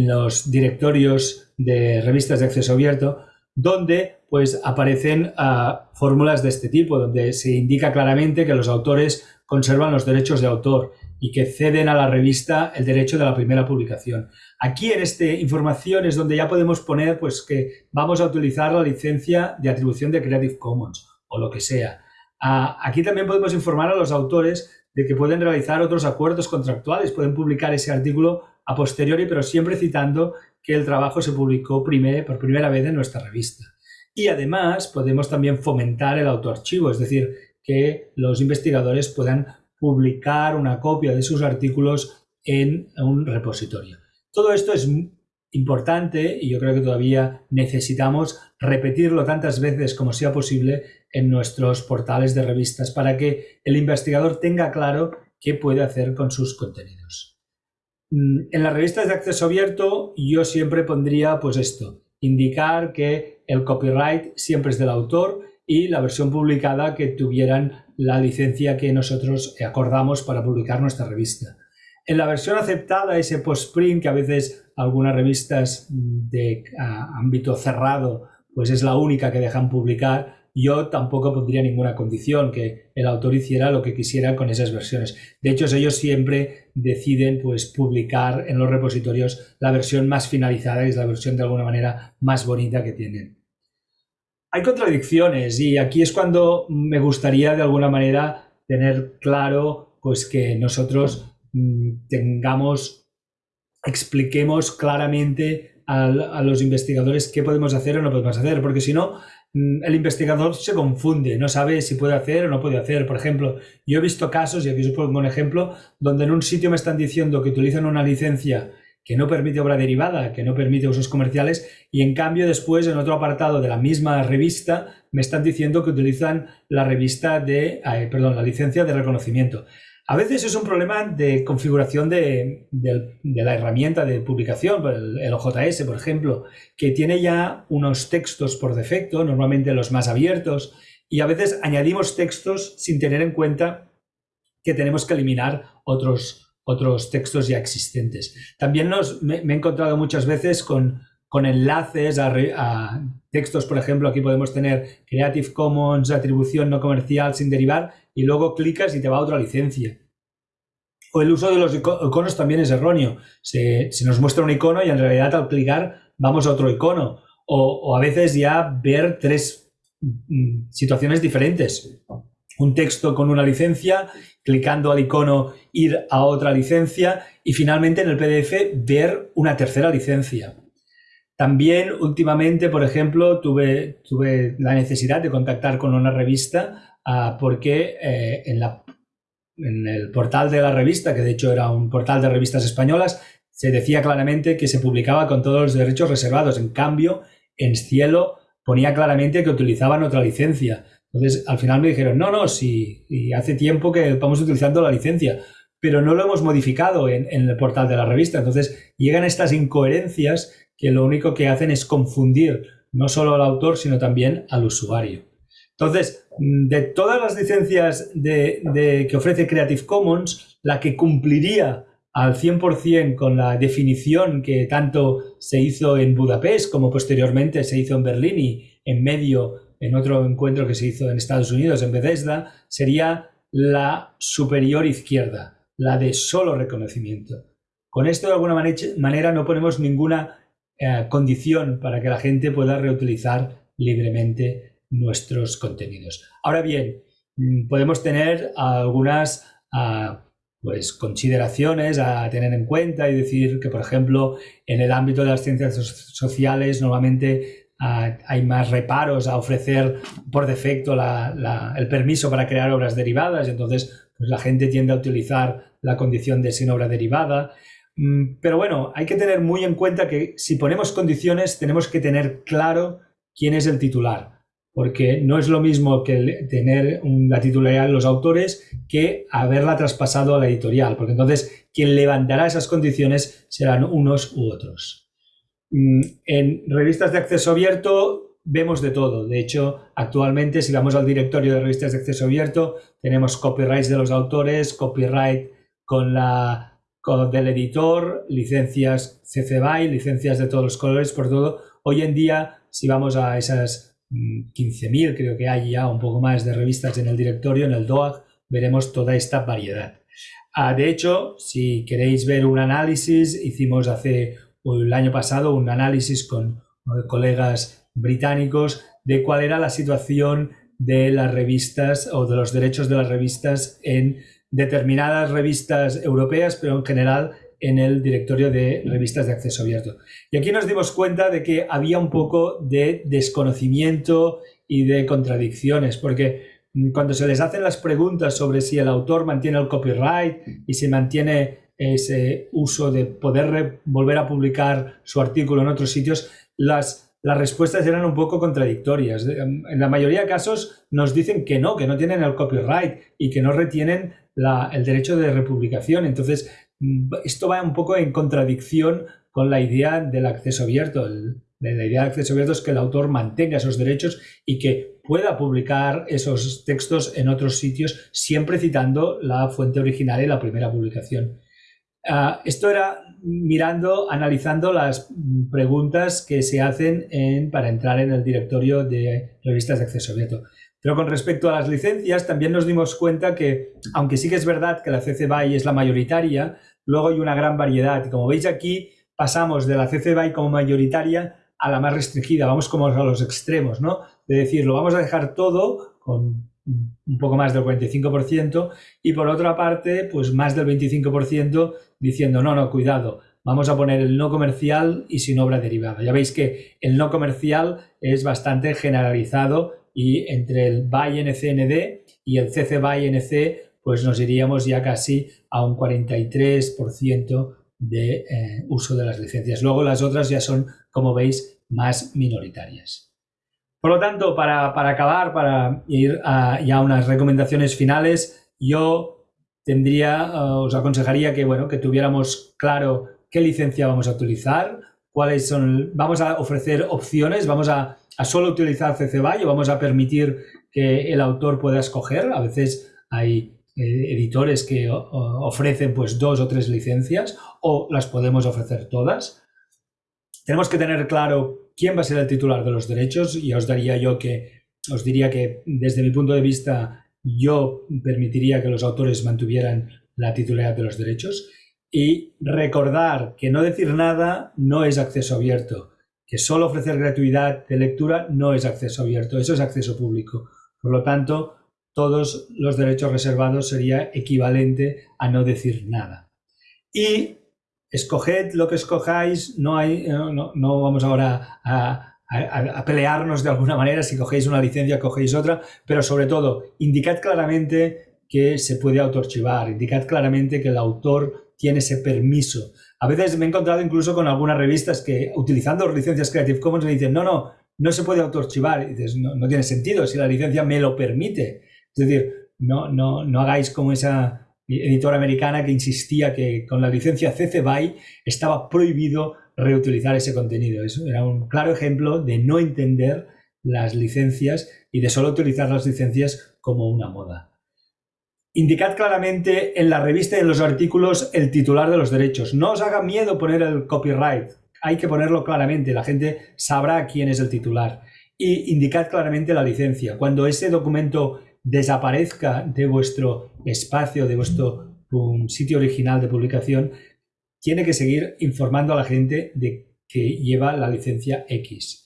los directorios de revistas de acceso abierto donde pues aparecen ah, fórmulas de este tipo, donde se indica claramente que los autores conservan los derechos de autor y que ceden a la revista el derecho de la primera publicación. Aquí en esta información es donde ya podemos poner pues que vamos a utilizar la licencia de atribución de Creative Commons o lo que sea. Aquí también podemos informar a los autores de que pueden realizar otros acuerdos contractuales, pueden publicar ese artículo a posteriori, pero siempre citando que el trabajo se publicó por primera vez en nuestra revista. Y además podemos también fomentar el autoarchivo, es decir, que los investigadores puedan publicar una copia de sus artículos en un repositorio. Todo esto es importante y yo creo que todavía necesitamos repetirlo tantas veces como sea posible en nuestros portales de revistas para que el investigador tenga claro qué puede hacer con sus contenidos. Mm, en las revistas de acceso abierto yo siempre pondría pues esto, indicar que el copyright siempre es del autor y la versión publicada que tuvieran la licencia que nosotros acordamos para publicar nuestra revista. En la versión aceptada, ese post-print que a veces algunas revistas de ámbito cerrado pues es la única que dejan publicar, yo tampoco pondría ninguna condición que el autor hiciera lo que quisiera con esas versiones. De hecho, ellos siempre deciden pues, publicar en los repositorios la versión más finalizada, que es la versión de alguna manera más bonita que tienen. Hay contradicciones y aquí es cuando me gustaría de alguna manera tener claro pues, que nosotros Mm, tengamos, expliquemos claramente a, los investigadores qué podemos hacer o no podemos hacer, porque si no, mm, el investigador se confunde, no sabe si puede hacer o no puede hacer. Por ejemplo, yo he visto casos, y aquí os pongo un ejemplo, donde en un sitio me están diciendo que utilizan una licencia que no permite obra derivada, que no permite usos comerciales, y en cambio después en otro apartado de la misma revista me están diciendo que utilizan la revista de, perdón, la licencia de reconocimiento. A veces es un problema de configuración de, la herramienta de publicación, el, OJS, por ejemplo, que tiene ya unos textos por defecto, normalmente los más abiertos, y a veces añadimos textos sin tener en cuenta que tenemos que eliminar otros, otros textos ya existentes. También me, he encontrado muchas veces con, enlaces a, a, textos, por ejemplo, aquí podemos tener Creative Commons, atribución no comercial sin derivar, y luego clicas y te va a otra licencia. O el uso de los iconos también es erróneo. Se, nos muestra un icono y en realidad al clicar vamos a otro icono. O, a veces ya ver tres mm, situaciones diferentes. Un texto con una licencia, clicando al icono ir a otra licencia y finalmente en el PDF ver una tercera licencia. También últimamente, por ejemplo, tuve, tuve la necesidad de contactar con una revista Ah, porque eh, en, la, en el portal de la revista, que de hecho era un portal de revistas españolas, se decía claramente que se publicaba con todos los derechos reservados. En cambio, en Cielo ponía claramente que utilizaban otra licencia. Entonces, al final me dijeron, no, no, si hace tiempo que estamos utilizando la licencia, pero no lo hemos modificado en, el portal de la revista. Entonces, llegan estas incoherencias que lo único que hacen es confundir no solo al autor, sino también al usuario. Entonces, de todas las licencias que ofrece Creative Commons, la que cumpliría al 100% con la definición que tanto se hizo en Budapest como posteriormente se hizo en Berlín y en medio en otro encuentro que se hizo en Estados Unidos, en Bethesda, sería la superior izquierda, la de solo reconocimiento. Con esto, de alguna manera, no ponemos ninguna eh, condición para que la gente pueda reutilizar libremente nuestros contenidos. Ahora bien, mm, podemos tener algunas ah, pues, consideraciones a tener en cuenta y decir que, por ejemplo, en el ámbito de las ciencias sociales normalmente ah, hay más reparos a ofrecer por defecto el permiso para crear obras derivadas, y entonces pues, la gente tiende a utilizar la condición de sin obra derivada. Mm, pero bueno, hay que tener muy en cuenta que si ponemos condiciones tenemos que tener claro quién es el titular porque no es lo mismo que tener la titularidad de los autores que haberla traspasado a la editorial, porque entonces quien levantará esas condiciones serán unos u otros. Mm, en revistas de acceso abierto vemos de todo. De hecho, actualmente si vamos al directorio de revistas de acceso abierto, tenemos copyrights de los autores, copyright con la del editor, licencias CC BY, licencias de todos los colores, por todo. Hoy en día, si vamos a esas 15.000 creo que hay ya un poco más de revistas en el directorio, en el DOAG, veremos toda esta variedad. Ah, de hecho, si queréis ver un análisis, hicimos hace el año pasado un análisis con colegas británicos de cuál era la situación de las revistas o de los derechos de las revistas en determinadas revistas europeas, pero en general en el directorio de revistas de acceso abierto. Y aquí nos dimos cuenta de que había un poco de desconocimiento y de contradicciones, porque cuando se les hacen las preguntas sobre si el autor mantiene el copyright y si mantiene ese uso de poder volver a publicar su artículo en otros sitios, las, las respuestas eran un poco contradictorias. En la mayoría de casos nos dicen que no, que no tienen el copyright y que no retienen el derecho de republicación. Entonces, esto va un poco en contradicción con la idea del acceso abierto. la idea del acceso abierto es que el autor mantenga esos derechos y que pueda publicar esos textos en otros sitios, siempre citando la fuente original y la primera publicación. Ah, esto era mirando, analizando las preguntas que se hacen para entrar en el directorio de revistas de acceso abierto. Pero con respecto a las licencias, también nos dimos cuenta que, aunque sí que es verdad que la CC BY es la mayoritaria, luego hay una gran variedad. Y como veis aquí, pasamos de la CC BY como mayoritaria a la más restringida. Vamos como a los extremos, ¿no? De decir, lo vamos a dejar todo con un poco más del 45% y por otra parte, pues más del 25% diciendo, no, no, cuidado, vamos a poner el no comercial y sin obra derivada. Ya veis que el no comercial es bastante generalizado y entre el BY NCND y el CC BY NC, pues nos iríamos ya casi a un 43% de eh, uso de las licencias. Luego las otras ya son, como veis, más minoritarias. Por lo tanto, para, acabar, para ir a ya unas recomendaciones finales, yo tendría, eh, os aconsejaría que, bueno, que tuviéramos claro qué licencia vamos a utilizar, cuáles son, vamos a ofrecer opciones, vamos a, solo utilizar CC BY o vamos a permitir que el autor pueda escoger. A veces hay eh, editores que ofrecen pues dos o tres licencias o las podemos ofrecer todas. Tenemos que tener claro quién va a ser el titular de los derechos y os daría yo que, os diría que desde mi punto de vista yo permitiría que los autores mantuvieran la titularidad de los derechos y recordar que no decir nada no es acceso abierto, que solo ofrecer gratuidad de lectura no es acceso abierto, eso es acceso público. Por lo tanto, todos los derechos reservados sería equivalente a no decir nada. Y escoged lo que escojáis, no, hay, no, vamos ahora a, pelearnos de alguna manera si cogéis una licencia, cogéis otra, pero sobre todo, indicad claramente que se puede autoarchivar, indicad claramente que el autor tiene ese permiso. A veces me he encontrado incluso con algunas revistas que utilizando licencias Creative Commons me dicen, no, no, no se puede autoarchivar. No, no tiene sentido si la licencia me lo permite. Es decir, no, no, no hagáis como esa editora americana que insistía que con la licencia CC BY estaba prohibido reutilizar ese contenido. Eso era un claro ejemplo de no entender las licencias y de solo utilizar las licencias como una moda. Indicad claramente en la revista y en los artículos el titular de los derechos. No os haga miedo poner el copyright. Hay que ponerlo claramente. La gente sabrá quién es el titular. Y indicad claramente la licencia. Cuando ese documento desaparezca de vuestro espacio, de vuestro sitio original de publicación, tiene que seguir informando a la gente de que lleva la licencia X.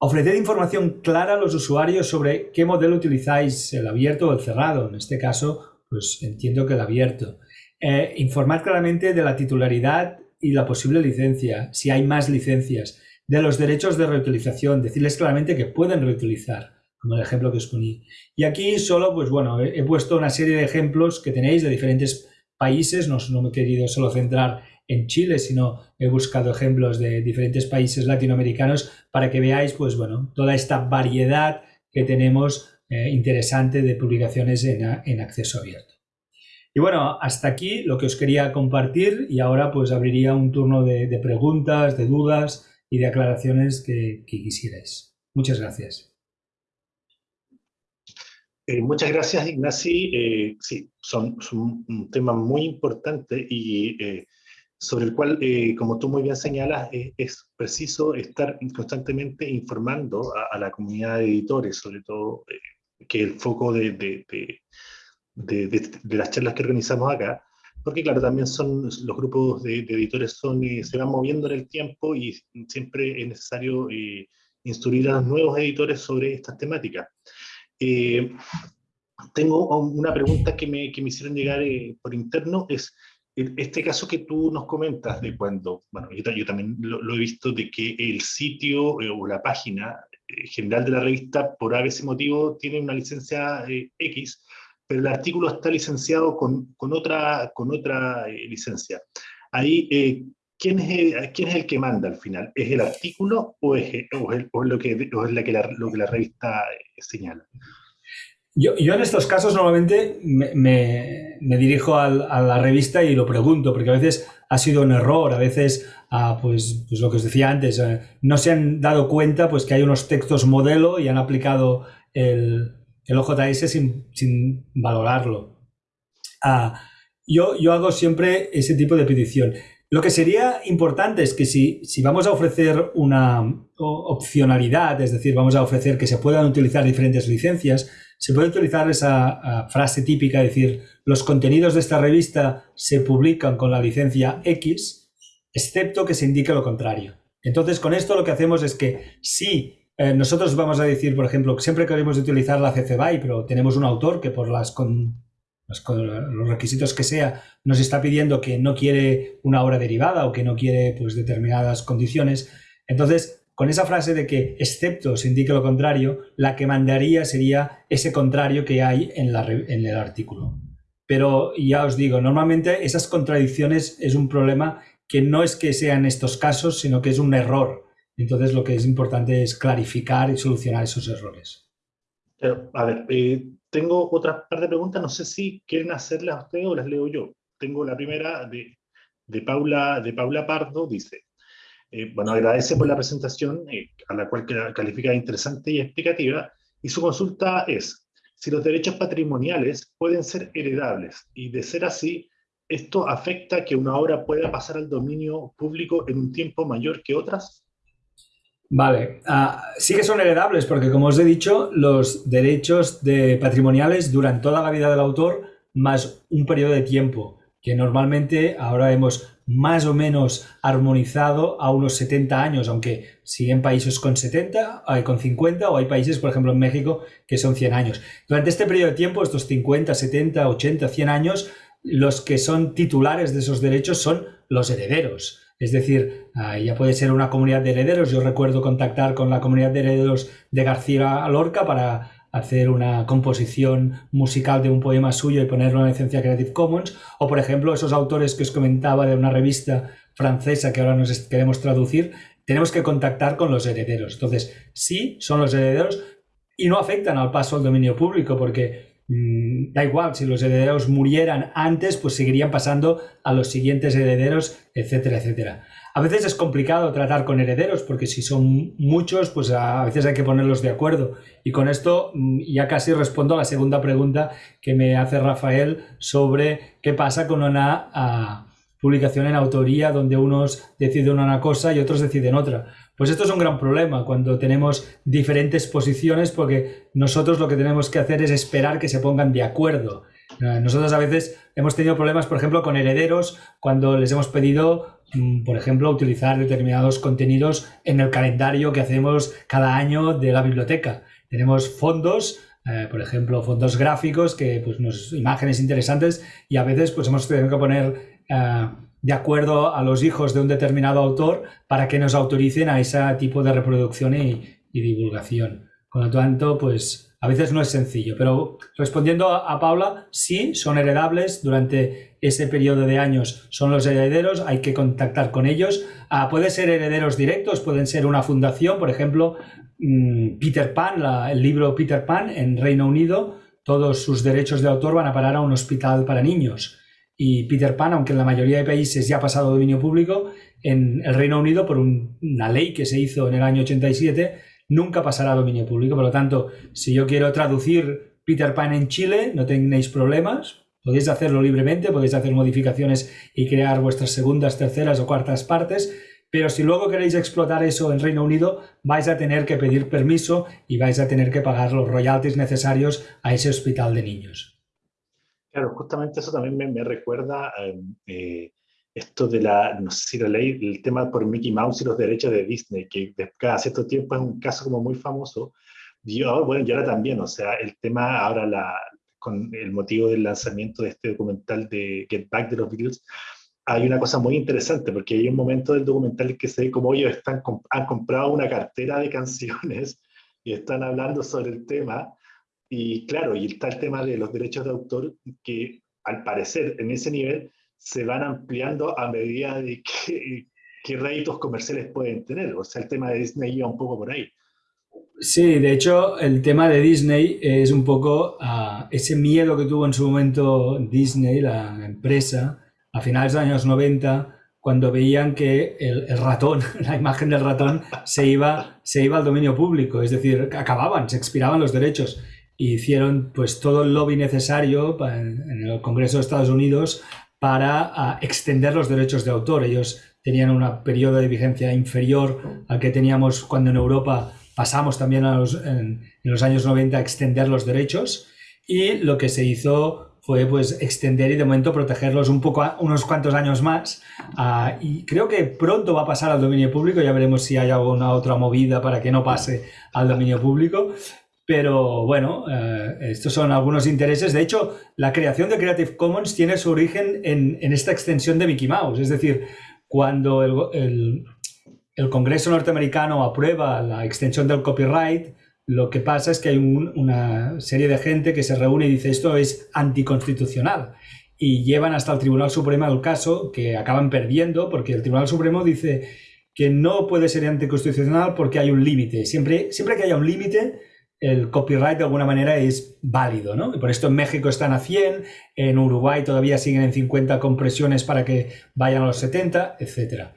Ofreced información clara a los usuarios sobre qué modelo utilizáis, el abierto o el cerrado. En este caso, pues entiendo que el abierto. Eh, informar claramente de la titularidad y la posible licencia, si hay más licencias, de los derechos de reutilización, decirles claramente que pueden reutilizar como el ejemplo que os poní. Y aquí solo, pues bueno, he, puesto una serie de ejemplos que tenéis de diferentes países, no, no me he querido solo centrar en Chile, sino he buscado ejemplos de diferentes países latinoamericanos para que veáis, pues bueno, toda esta variedad que tenemos eh, interesante de publicaciones en, acceso abierto. Y bueno, hasta aquí lo que os quería compartir y ahora pues abriría un turno de, preguntas, de dudas y de aclaraciones que, quisierais. Muchas gracias. Eh, muchas gracias, Ignasi. Eh, sí, son, un tema muy importante y eh, sobre el cual, como tú muy bien señalas, es preciso estar constantemente informando a, la comunidad de editores, sobre todo, que el foco de, de, de, las charlas que organizamos acá, porque claro, también son los grupos de, editores son, se van moviendo en el tiempo y siempre es necesario instruir a los nuevos editores sobre estas temáticas. tengo una pregunta que me, que me hicieron llegar por interno, es este caso que tú nos comentas de cuando, bueno, yo, también lo, he visto, de que el sitio o la página general de la revista, por a veces motivo, tiene una licencia X, pero el artículo está licenciado con, con otra, con otra eh, licencia. Ahí, eh, ¿quién, es el, ¿quién es el que manda al final? ¿Es el artículo o es, o es, lo, que, o es la que lo que la revista eh, señala? Yo, yo, en estos casos normalmente me, me, dirijo a la revista y lo pregunto, porque a veces ha sido un error, a veces, ah, pues, pues, lo que os decía antes, no se han dado cuenta pues, que hay unos textos modelo y han aplicado el, el OJS sin, sin valorarlo. Ah, yo, yo hago siempre ese tipo de petición. Lo que sería importante es que si, si, vamos a ofrecer una opcionalidad, es decir, vamos a ofrecer que se puedan utilizar diferentes licencias, se puede utilizar esa ah, frase típica, decir, los contenidos de esta revista se publican con la licencia X, excepto que se indique lo contrario. Entonces, con esto lo que hacemos es que si eh, nosotros vamos a decir, por ejemplo, siempre queremos utilizar la CC BY, pero tenemos un autor que por las con, los requisitos que sea nos está pidiendo que no quiere una obra derivada o que no quiere pues, determinadas condiciones. Entonces, con esa frase de que excepto se indique lo contrario, la que mandaría sería ese contrario que hay en, el artículo. Pero ya os digo, normalmente esas contradicciones es un problema que no es que sean estos casos, sino que es un error entonces lo que es importante es clarificar y solucionar esos errores. a ver, eh, tengo otra par de preguntas, no sé si quieren hacerlas ustedes o las leo yo. Tengo la primera de, de Paula, de Paula Pardo, dice, eh, bueno, agradece por la presentación, eh, a la cual califica interesante y explicativa, y su consulta es, si los derechos patrimoniales pueden ser heredables, y de ser así, ¿esto afecta que una obra pueda pasar al dominio público en un tiempo mayor que otras? Vale, ah, sí que son heredables porque como os he dicho, los derechos de patrimoniales duran toda la vida del autor más un periodo de tiempo que normalmente ahora hemos más o menos armonizado a unos 70 años, aunque siguen países con 70, hay con 50 o hay países, por ejemplo en México, que son 100 años. Durante este periodo de tiempo, estos 50, 70, 80, 100 años, los que son titulares de esos derechos son los herederos. Es decir, ya puede ser una comunidad de herederos. Yo recuerdo contactar con la comunidad de herederos de García Lorca para hacer una composición musical de un poema suyo y ponerlo en licencia Creative Commons. O, por ejemplo, esos autores que os comentaba de una revista francesa que ahora nos queremos traducir, tenemos que contactar con los herederos. Entonces, sí, son los herederos y no afectan al paso al dominio público porque Mm, da igual, si los herederos murieran antes, pues seguirían pasando a los siguientes herederos, etcétera, etcétera. A veces es complicado tratar con herederos porque si son muchos, pues a veces hay que ponerlos de acuerdo. Y con esto mm, ya casi respondo a la segunda pregunta que me hace Rafael sobre qué pasa con una ah, publicación en autoría donde unos deciden una cosa y otros deciden otra. Pues esto es un gran problema cuando tenemos diferentes posiciones porque nosotros lo que tenemos que hacer es esperar que se pongan de acuerdo. Eh, nosotros a veces hemos tenido problemas, por ejemplo, con herederos cuando les hemos pedido, por ejemplo, utilizar determinados contenidos en el calendario que hacemos cada año de la biblioteca. Tenemos fondos eh, por ejemplo, fondos gráficos, que pues imágenes interesantes y a veces pues hemos tenido que poner eh, de acuerdo a los hijos de un determinado autor para que nos autoricen a ese tipo de reproducción y, divulgación. Con lo tanto, pues a veces no es sencillo, pero respondiendo a, Paula, sí, son heredables durante ese periodo de años, son los herederos, hay que contactar con ellos. Ah, pueden ser herederos directos, pueden ser una fundación, por ejemplo, mm, Peter Pan, el libro Peter Pan en Reino Unido, todos sus derechos de autor van a parar a un hospital para niños y Peter Pan, aunque en la mayoría de países ya ha pasado dominio público, en el Reino Unido, por una ley que se hizo en el año 87, nunca pasará a dominio público. Por lo tanto, si yo quiero traducir Peter Pan en Chile, no tenéis problemas, podéis hacerlo libremente, podéis hacer modificaciones y crear vuestras segundas, terceras o cuartas partes, pero si luego queréis explotar eso en Reino Unido, vais a tener que pedir permiso y vais a tener que pagar los royalties necesarios a ese hospital de niños. Claro, justamente eso también me, recuerda em, eh, esto de la, no sé si la ley, el tema por Mickey Mouse y los derechos de Disney, que cada cierto tiempo es un caso como muy famoso, Y bueno, y ahora también, o sea, el tema ahora la, con el motivo del lanzamiento de este documental de Get Back de los Beatles, hay una cosa muy interesante, porque hay un momento del documental en que se ve como ellos están, han comprado una cartera de canciones y están hablando sobre el tema. Y claro, y está el tema de los derechos de autor, que al parecer en ese nivel se van ampliando a medida de qué réditos comerciales pueden tener. O sea, el tema de Disney iba un poco por ahí. Sí, de hecho, el tema de Disney es un poco uh, ese miedo que tuvo en su momento Disney, la empresa, a finales de los años 90, cuando veían que el, ratón, la imagen del ratón, se iba, se iba al dominio público, es decir, acababan, se expiraban los derechos. Y hicieron pues todo el lobby necesario en el Congreso de Estados Unidos para extender los derechos de autor. Ellos tenían un periodo de vigencia inferior al que teníamos cuando en Europa pasamos también a los, en, en, los años 90 a extender los derechos y lo que se hizo fue pues extender y de momento protegerlos un poco, unos cuantos años más. Uh, y creo que pronto va a pasar al dominio público, ya veremos si hay alguna otra movida para que no pase al dominio público. Pero bueno, uh, estos son algunos intereses. De hecho, la creación de Creative Commons tiene su origen en, en esta extensión de Mickey Mouse. Es decir, cuando el, el, el Congreso norteamericano aprueba la extensión del copyright, lo que pasa es que hay una serie de gente que se reúne y dice esto es anticonstitucional y llevan hasta el Tribunal Supremo el caso que acaban perdiendo porque el Tribunal Supremo dice que no puede ser anticonstitucional porque hay un límite. Siempre, siempre que haya un límite, el copyright de alguna manera es válido, ¿no? Y por esto en México están a 100, en Uruguay todavía siguen en 50 compresiones para que vayan a los 70, etcétera.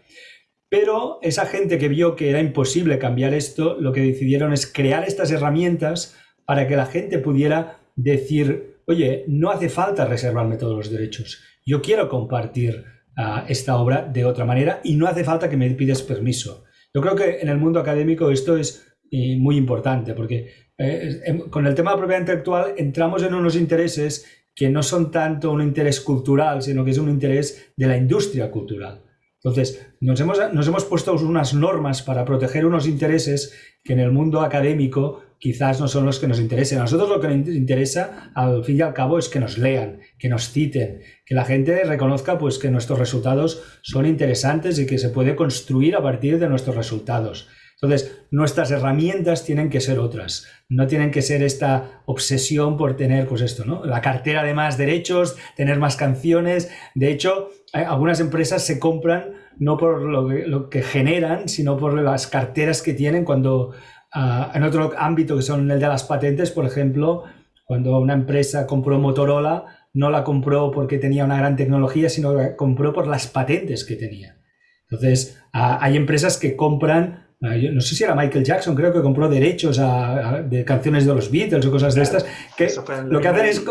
Pero esa gente que vio que era imposible cambiar esto, lo que decidieron es crear estas herramientas para que la gente pudiera decir, oye, no hace falta reservarme todos los derechos, yo quiero compartir uh, esta obra de otra manera y no hace falta que me pides permiso. Yo creo que en el mundo académico esto es eh, muy importante porque eh, con el tema de propiedad intelectual entramos en unos intereses que no son tanto un interés cultural, sino que es un interés de la industria cultural. Entonces, nos hemos, nos hemos puesto unas normas para proteger unos intereses que en el mundo académico quizás no son los que nos interesen. A nosotros lo que nos interesa, al fin y al cabo, es que nos lean, que nos citen, que la gente reconozca pues, que nuestros resultados son interesantes y que se puede construir a partir de nuestros resultados. Entonces, nuestras herramientas tienen que ser otras. No tienen que ser esta obsesión por tener, pues esto, ¿no? La cartera de más derechos, tener más canciones. De hecho, algunas empresas se compran no por lo que, generan, sino por las carteras que tienen cuando, ah, en otro ámbito que son el de las patentes, por ejemplo, cuando una empresa compró Motorola, no la compró porque tenía una gran tecnología, sino que compró por las patentes que tenía. Entonces, ah, hay empresas que compran Ah, no sé si era Michael Jackson, creo que compró derechos a, de canciones de los Beatles o cosas de estas, que lo que hacen es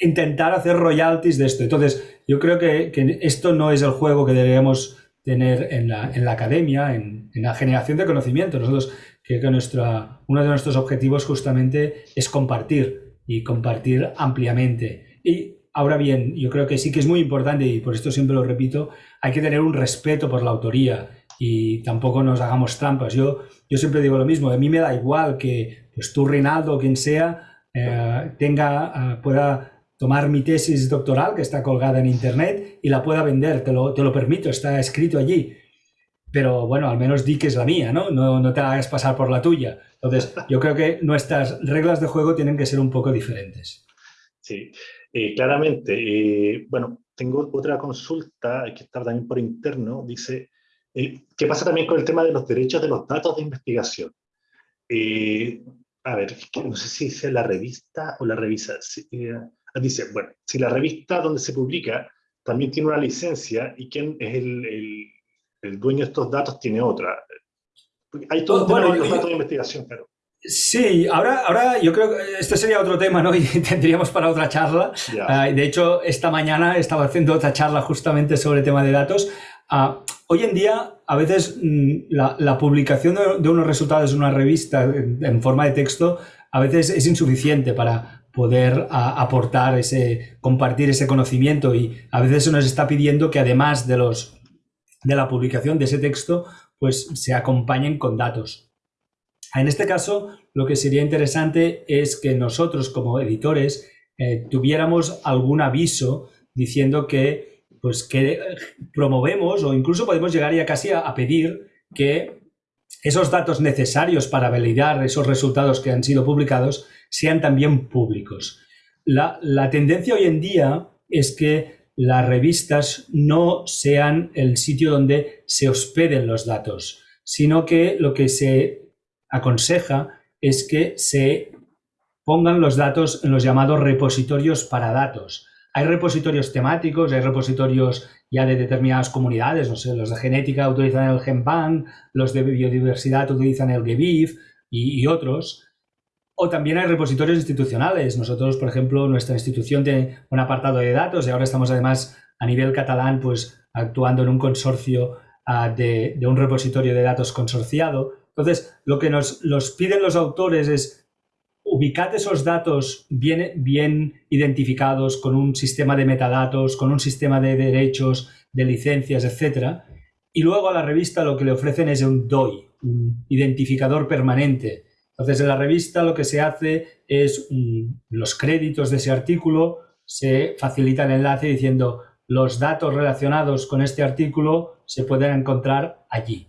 intentar hacer royalties de esto. Entonces, yo creo que, esto no es el juego que deberíamos tener en la, en la academia, en, en, la generación de conocimiento. Nosotros, que, que nuestra, uno de nuestros objetivos justamente es compartir y compartir ampliamente. Y ahora bien, yo creo que sí que es muy importante, y por esto siempre lo repito, hay que tener un respeto por la autoría y tampoco nos hagamos trampas. Yo, yo siempre digo lo mismo, a mí me da igual que pues, tú, Rinaldo, o quien sea, eh, tenga, eh, pueda tomar mi tesis doctoral que está colgada en internet y la pueda vender, te lo, te lo permito, está escrito allí. Pero bueno, al menos di que es la mía, ¿no? ¿no? No te hagas pasar por la tuya. Entonces, yo creo que nuestras reglas de juego tienen que ser un poco diferentes. Sí, eh, claramente. bueno, tengo otra consulta que está también por interno. Dice, eh, ¿Qué pasa también con el tema de los derechos de los datos de investigación? Eh, a ver, no sé si dice la revista o la revisa. Eh, dice, bueno, si la revista donde se publica también tiene una licencia y quién es el, el, dueño de estos datos tiene otra. Hay todo bueno, los datos de investigación, pero... Sí, ahora, ahora yo creo que este sería otro tema, ¿no? Y tendríamos para otra charla. Ah, de hecho, esta mañana estaba haciendo otra charla justamente sobre el tema de datos. Uh, hoy en día, a veces mm, la, publicación de, unos resultados en una revista en, forma de texto a veces es insuficiente para poder aportar ese, compartir ese conocimiento y a veces se nos está pidiendo que además de los de la publicación de ese texto, pues se acompañen con datos. En este caso, lo que sería interesante es que nosotros como editores eh, tuviéramos algún aviso diciendo que, pues, que promovemos o incluso podemos llegar ya casi a, pedir que esos datos necesarios para validar esos resultados que han sido publicados sean también públicos. La, la tendencia hoy en día es que las revistas no sean el sitio donde se hospeden los datos, sino que lo que se aconseja es que se pongan los datos en los llamados repositorios para datos. Hay repositorios temáticos, hay repositorios ya de determinadas comunidades, los de genética utilizan el GenBank, los de biodiversidad utilizan el GBIF y, otros. O también hay repositorios institucionales. Nosotros, por ejemplo, nuestra institución tiene un apartado de datos y ahora estamos además a nivel catalán pues actuando en un consorcio uh, de, de, un repositorio de datos consorciado. Entonces, lo que nos los piden los autores es ubicar esos datos bien, bien identificados con un sistema de metadatos, con un sistema de derechos, de licencias, etcétera. Y luego a la revista lo que le ofrecen es un DOI, un identificador permanente, entonces, en la revista lo que se hace es mm, los créditos de ese artículo, se facilita el enlace diciendo los datos relacionados con este artículo se pueden encontrar allí.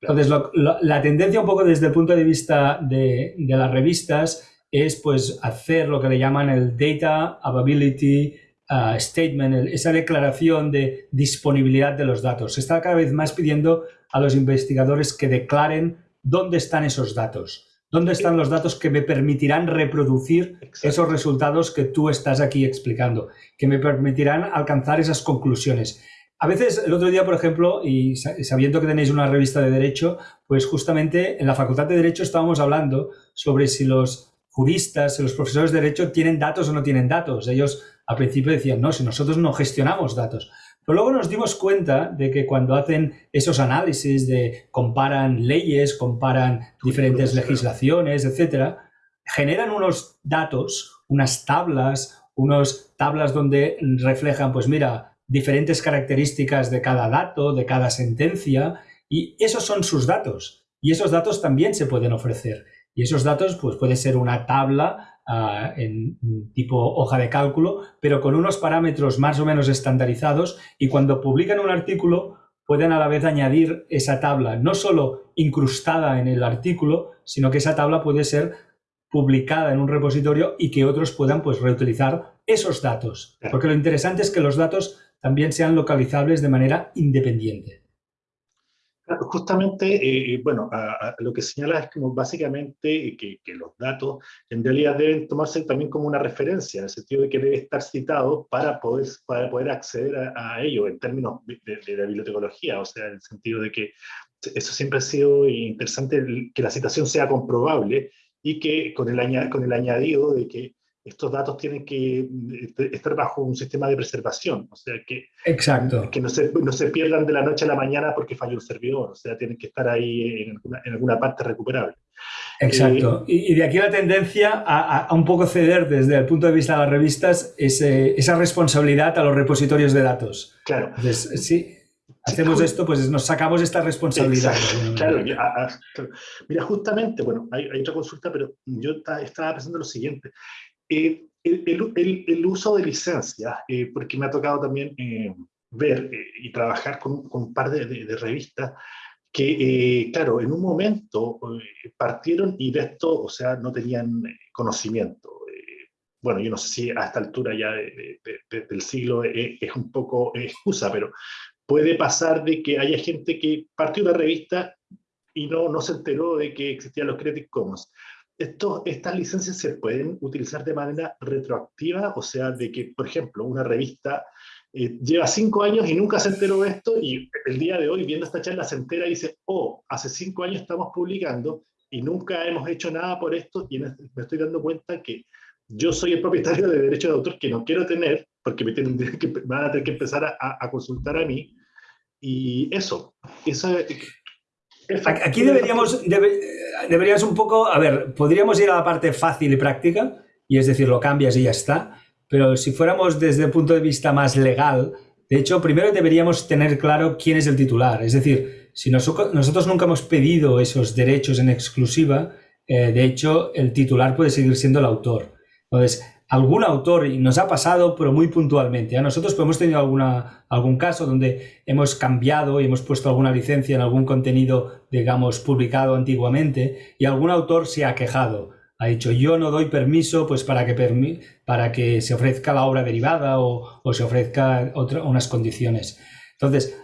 Entonces, la tendencia un poco desde el punto de vista de, las revistas es pues hacer lo que le llaman el Data Availability uh, Statement, esa declaración de disponibilidad de los datos. Se está cada vez más pidiendo a los investigadores que declaren dónde están esos datos. ¿Dónde están los datos que me permitirán reproducir esos resultados que tú estás aquí explicando? Que me permitirán alcanzar esas conclusiones. A veces, el otro día, por ejemplo, y sabiendo que tenéis una revista de Derecho, pues justamente en la Facultad de Derecho estábamos hablando sobre si los juristas, los profesores de Derecho tienen datos o no tienen datos. Ellos al principio decían, no, si nosotros no gestionamos datos. Pero luego nos dimos cuenta de que cuando hacen esos análisis de comparan leyes, comparan diferentes legislaciones, etcétera, generan unos datos, unas tablas, unas tablas donde reflejan, pues mira, diferentes características de cada dato, de cada sentencia, y esos son sus datos. Y esos datos también se pueden ofrecer. Y esos datos, pues puede ser una tabla uh, en tipo hoja de cálculo, pero con unos parámetros más o menos estandarizados y cuando publican un artículo pueden a la vez añadir esa tabla, no solo incrustada en el artículo, sino que esa tabla puede ser publicada en un repositorio y que otros puedan pues, reutilizar esos datos. Porque lo interesante es que los datos también sean localizables de manera independiente. Justamente, eh, bueno, lo que señala es como básicamente que, los datos en realidad deben tomarse también como una referencia, en el sentido de que debe estar citado para poder, para poder acceder a, ello en términos de, la bibliotecología, o sea, en el sentido de que eso siempre ha sido interesante, que la citación sea comprobable y que con el, con el añadido de que estos datos tienen que este, estar bajo un sistema de preservación, o sea, que, Exacto. que no, se, no se pierdan de la noche a la mañana porque falló el servidor, o sea, tienen que estar ahí en alguna, en alguna parte recuperable. Exacto. Eh, y, de aquí la tendencia a, a, un poco ceder desde el punto de vista de las revistas ese, esa responsabilidad a los repositorios de datos. Claro. Entonces, sí, hacemos esto, pues nos sacamos esta responsabilidad. Claro, mira, justamente, bueno, hay, hay, otra consulta, pero yo estaba pensando lo siguiente. Eh, el, el, el, uso de licencias, eh, porque me ha tocado también eh, ver y trabajar con, con, un par de, de, revistas que, claro, en un momento partieron y de esto, o sea, no tenían conocimiento. bueno, yo no sé si a esta altura ya de, del siglo es un poco excusa, pero puede pasar de que haya gente que partió una revista y no, no se enteró de que existían los Creative Commons estas licencias se pueden utilizar de manera retroactiva, o sea, de que, por ejemplo, una revista eh, lleva cinco años y nunca se enteró de esto y el día de hoy, viendo esta charla, se entera y dice, oh, hace cinco años estamos publicando y nunca hemos hecho nada por esto y me estoy dando cuenta que yo soy el propietario de derechos de autor que no quiero tener porque me, tienen que, van a tener que empezar a, a consultar a mí. Y eso, eso Aquí deberíamos, un poco, a ver, podríamos ir a la parte fácil y práctica, y es decir, lo cambias y ya está, pero si fuéramos desde el punto de vista más legal, de hecho, primero deberíamos tener claro quién es el titular, es decir, si nosotros nunca hemos pedido esos derechos en exclusiva, eh, de hecho, el titular puede seguir siendo el autor. Entonces, algún autor, y nos ha pasado, pero muy puntualmente. A nosotros pues, hemos tenido algún caso donde hemos cambiado y hemos puesto alguna licencia en algún contenido, digamos, publicado antiguamente, y algún autor se ha quejado. Ha dicho, yo no doy permiso pues, para, que para que se ofrezca la obra derivada o, o se ofrezca otra, unas condiciones. Entonces,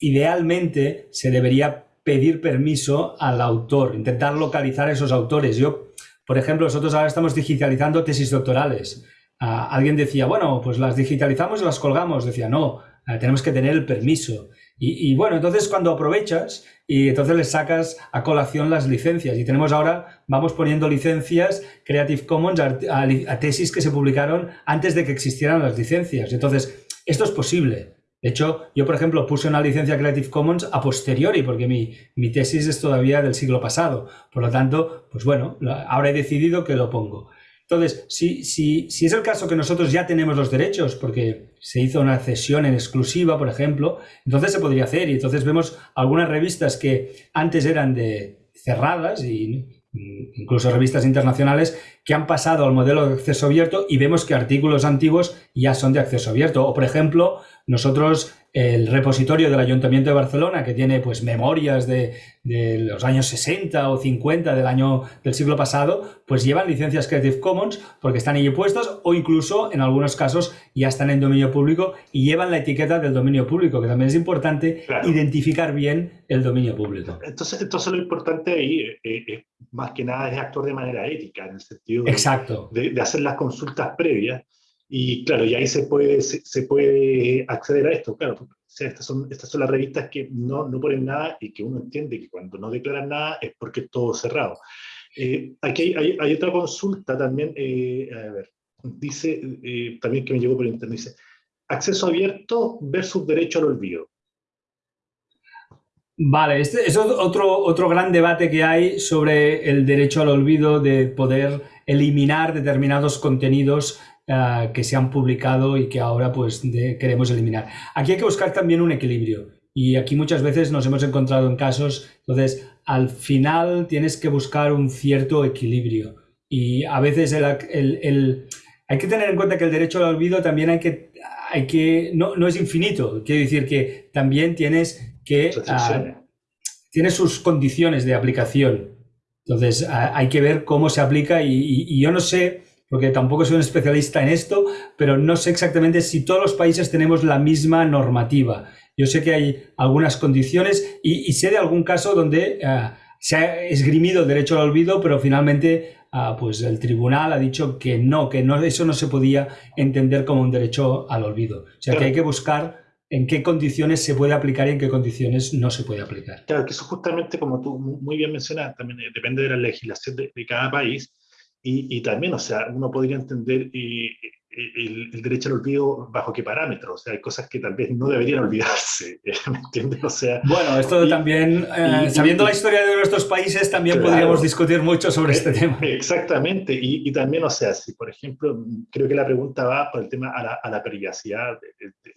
idealmente se debería pedir permiso al autor, intentar localizar a esos autores. Yo por ejemplo, nosotros ahora estamos digitalizando tesis doctorales. Ah, alguien decía, bueno, pues las digitalizamos y las colgamos. Decía, no, ah, tenemos que tener el permiso. Y, bueno, entonces cuando aprovechas y entonces le sacas a colación las licencias. Y tenemos ahora, vamos poniendo licencias Creative Commons a tesis que se publicaron antes de que existieran las licencias. Entonces, esto es posible. De hecho, yo, por ejemplo, puse una licencia Creative Commons a posteriori, porque mi, mi, tesis es todavía del siglo pasado. Por lo tanto, pues bueno, ahora he decidido que lo pongo. Entonces, si, si, si es el caso que nosotros ya tenemos los derechos, porque se hizo una cesión en exclusiva, por ejemplo, entonces se podría hacer. Y entonces vemos algunas revistas que antes eran de cerradas y incluso revistas internacionales que han pasado al modelo de acceso abierto y vemos que artículos antiguos ya son de acceso abierto. O, por ejemplo, nosotros el repositorio del Ayuntamiento de Barcelona, que tiene pues memorias de, los años 60 o 50 del año del siglo pasado, pues llevan licencias Creative Commons porque están ahí puestas o incluso en algunos casos ya están en dominio público y llevan la etiqueta del dominio público, que también es importante identificar bien el dominio público. Entonces, entonces lo importante ahí, eh, eh, más que nada, es actuar de manera ética, en el sentido Exacto. de, de hacer las consultas previas y claro, y ahí se puede, se, puede acceder a esto. Claro, estas, son, estas son las revistas que no, no ponen nada y que uno entiende que cuando no declaran nada es porque es todo cerrado. Eh, aquí hay, hay, otra consulta también, eh, a ver, dice, eh, también que me llegó por internet, dice, acceso abierto versus derecho al olvido. Vale, este es otro, otro gran debate que hay sobre el derecho al olvido de poder eliminar determinados contenidos eh, que se han publicado y que ahora pues queremos eliminar. Aquí hay que buscar también un equilibrio y aquí muchas veces nos hemos encontrado en casos, entonces al final tienes que buscar un cierto equilibrio y a veces el, hay que tener en cuenta que el derecho al olvido también hay que, hay que no, no es infinito, quiere decir que también tienes que... Uh, tiene sus condiciones de aplicación. Entonces, hay que ver cómo se aplica y yo no sé porque tampoco soy un especialista en esto, pero no sé exactamente si todos los países tenemos la misma normativa. Yo sé que hay algunas condiciones y, sé de algún caso donde eh, se ha esgrimido el derecho al olvido, pero finalmente uh, pues el tribunal ha dicho que no, que no, eso no se podía entender como un derecho al olvido. O sea que hay que buscar en qué condiciones se puede aplicar y en qué condiciones no se puede aplicar. Claro, que eso justamente, como tú muy bien mencionas, también eh, depende de la legislación de cada país y, también, o sea, uno podría entender eh, el, derecho al olvido bajo qué parámetros. O sea, hay cosas que tal vez no deberían olvidarse, ¿me entiendes? O sea, bueno, esto también, eh, sabiendo la historia de nuestros países, también podríamos discutir mucho sobre este eh, tema. Exactamente, y, también, o sea, si por ejemplo, creo que la pregunta va por el tema a la, a la privacidad,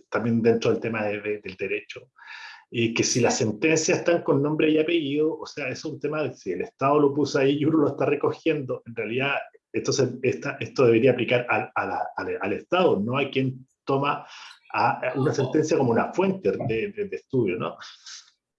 también dentro del tema del derecho y que si las sentencias están con nombre y apellido, o sea, es un tema de si el Estado lo puso ahí y uno lo está recogiendo, en realidad esto, se, esta, esto debería aplicar al, al, Estado, no a quien toma a una sentencia como una fuente de, de, estudio, ¿no?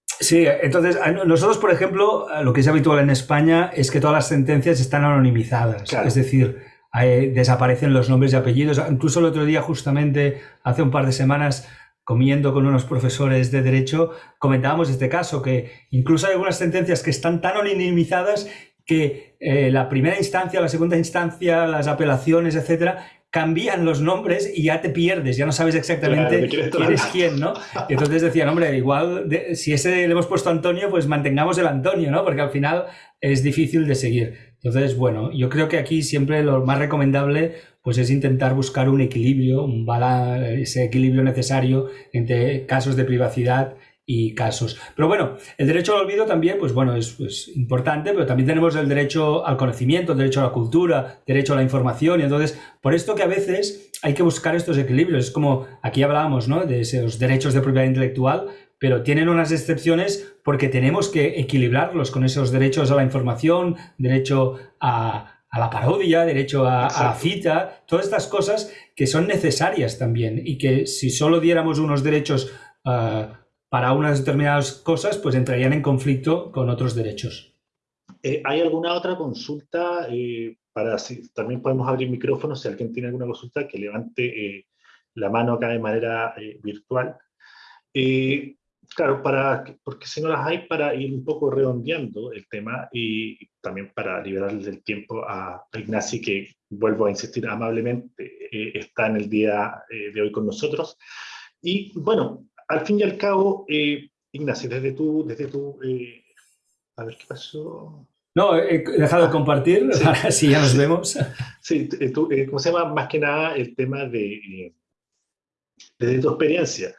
Sí, entonces nosotros, por ejemplo, lo que es habitual en España es que todas las sentencias están anonimizadas, es decir, desaparecen los nombres y apellidos. Incluso el otro día, justamente hace un par de semanas, comiendo con unos profesores de derecho, comentábamos este caso, que incluso hay algunas sentencias que están tan anonimizadas que eh, la primera instancia, la segunda instancia, las apelaciones, etcétera, cambian los nombres y ya te pierdes, ya no sabes exactamente quién es quién, ¿no? Y entonces decían, hombre, igual si ese le hemos puesto Antonio, pues mantengamos el Antonio, ¿no? Porque al final es difícil de seguir. Entonces, bueno, yo creo que aquí siempre lo más recomendable pues es intentar buscar un equilibrio, un ese equilibrio necesario entre casos de privacidad y casos. Pero bueno, el derecho al olvido también, pues bueno, es pues, importante, pero también tenemos el derecho al conocimiento, el derecho a la cultura, derecho a la información, y entonces, por esto que a veces hay que buscar estos equilibrios. Es como aquí hablábamos, ¿no? De esos derechos de propiedad intelectual, pero tienen unas excepciones porque tenemos que equilibrarlos con esos derechos a la información, derecho a, la parodia, derecho a, a, cita, todas estas cosas que son necesarias también y que si solo diéramos unos derechos ah, para unas determinadas cosas, pues entrarían en conflicto con otros derechos. Eh, ¿Hay alguna otra consulta? Eh, para si, también podemos abrir micrófonos si alguien tiene alguna consulta que levante eh, la mano acá de manera virtual. Claro, para, porque si no las hay, para ir un poco redondeando el tema y también para liberarle el tiempo a, Ignacio, que vuelvo a insistir amablemente, eh, está en el día eh, de hoy con nosotros. Y bueno, al fin y al cabo, eh, Ignacio, desde tu, desde tu a ver qué pasó. No, he dejado de ah, compartir, así ya nos vemos. Sí, tú, ¿cómo se llama? Más que nada el tema de, desde tu experiencia